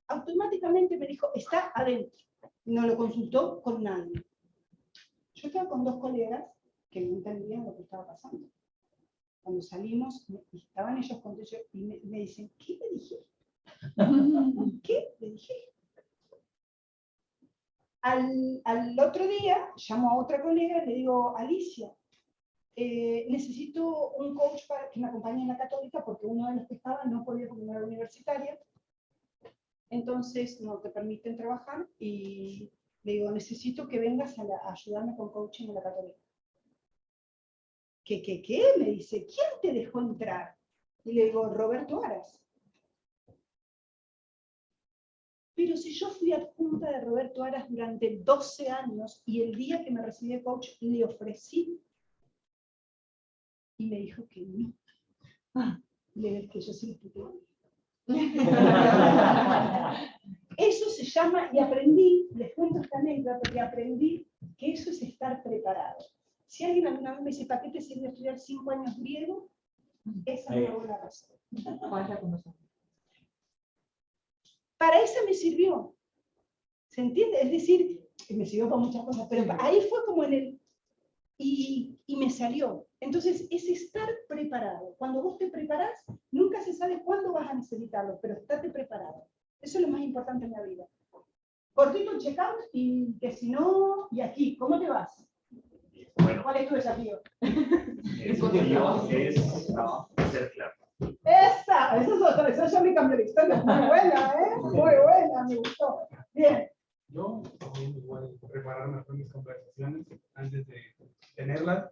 Automáticamente me dijo, está adentro. No lo consultó con nadie. Yo estaba con dos colegas que no entendían lo que estaba pasando. Cuando salimos, estaban ellos con ellos y me, me dicen, ¿qué le dije? ¿Qué le dije? Al, otro día, llamo a otra colega y le digo, Alicia, eh, necesito un coach para que me acompañe en la católica porque uno de los que estaba no podía porque no era universitaria. Entonces no te permiten trabajar y le digo, necesito que vengas a ayudarme con coaching en la católica. ¿Qué, qué, qué? Me dice, ¿quién te dejó entrar? Y le digo, Roberto Aras. Si yo fui adjunta de Roberto Aras durante 12 años y el día que me recibí de coach le ofrecí y me dijo que no. Ah, le que yo sí. Eso se llama, y aprendí, les cuento esta anécdota, porque aprendí que eso es estar preparado. Si alguien alguna vez me dice, ¿para qué te sirve estudiar cinco años griego? Esa es una buena razón. Para esa me sirvió. ¿Se entiende? Es decir, me sirvió para muchas cosas, pero ahí fue como en el... Y, y me salió. Entonces, es estar preparado. Cuando vos te preparás, nunca se sabe cuándo vas a necesitarlo, pero estate preparado. Eso es lo más importante en la vida. Cortito check-out y que si no, y aquí, ¿cómo te vas? Bueno, ¿Cuál es tu desafío? el objetivo es ser claro. Esa, esa es otra, esa me cambió la historia. Muy buena, ¿eh? Muy buena, me gustó. Bien. Yo también igual preparar mejor mis conversaciones antes de tenerlas.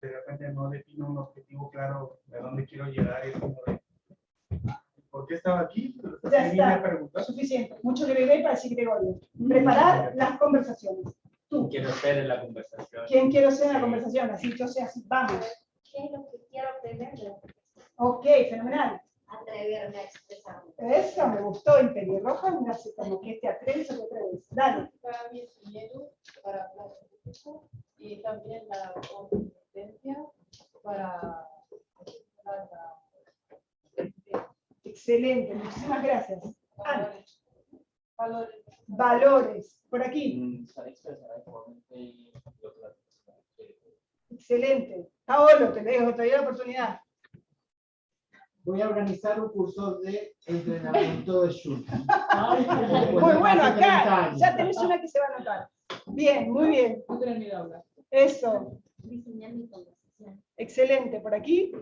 De repente no defino un objetivo claro de dónde quiero llegar y es como de, ¿por qué estaba aquí? Ya está. Suficiente. Mucho Gregorio para decir Gregorio. Preparar las conversaciones. Tú. Quiero ser en la conversación. ¿Quién quiero ser en la conversación? Así, yo sé así. Vamos. ¿Qué es lo que quiero aprender Ok, fenomenal. Atreverme a expresarme. Eso me gustó. En pelirroja, me hace como que te atreves o te atreves. Dale. Para mí es miedo para hablar público y también la competencia para para la- Excelente. Muchísimas gracias. Ana, valores. valores. Por aquí. Mm. Excelente. Paolo, te dejo, te doy la oportunidad. Voy a organizar un curso de entrenamiento de shoot. Muy bueno, acá. Ya tenés una que se va a anotar. Bien, muy bien. Miedo. Eso. Diseñar mi conversación. Excelente. Por aquí.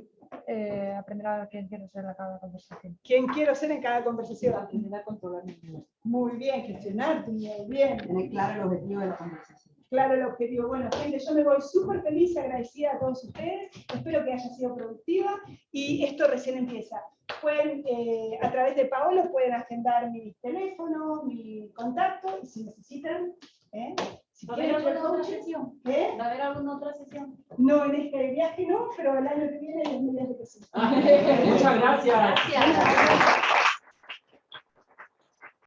Eh, aprender a quién quiero ser en cada conversación. ¿Quién quiero ser en cada conversación? Aprender a controlar mi vida. Muy bien, gestionarte, muy bien. Tener claro el objetivo de la conversación. Claro el objetivo. Bueno, gente, yo me voy súper feliz y agradecida a todos ustedes. Espero que haya sido productiva y esto recién empieza. Pueden, eh, a través de Paolo, pueden agendar mi teléfono, mi contacto y si necesitan, ¿eh? si ¿Va a haber alguna otra sesión? ¿eh? ¿Va a haber alguna otra sesión? No, en este viaje no, pero el año que viene les a decir que sí. Muchas gracias. Gracias.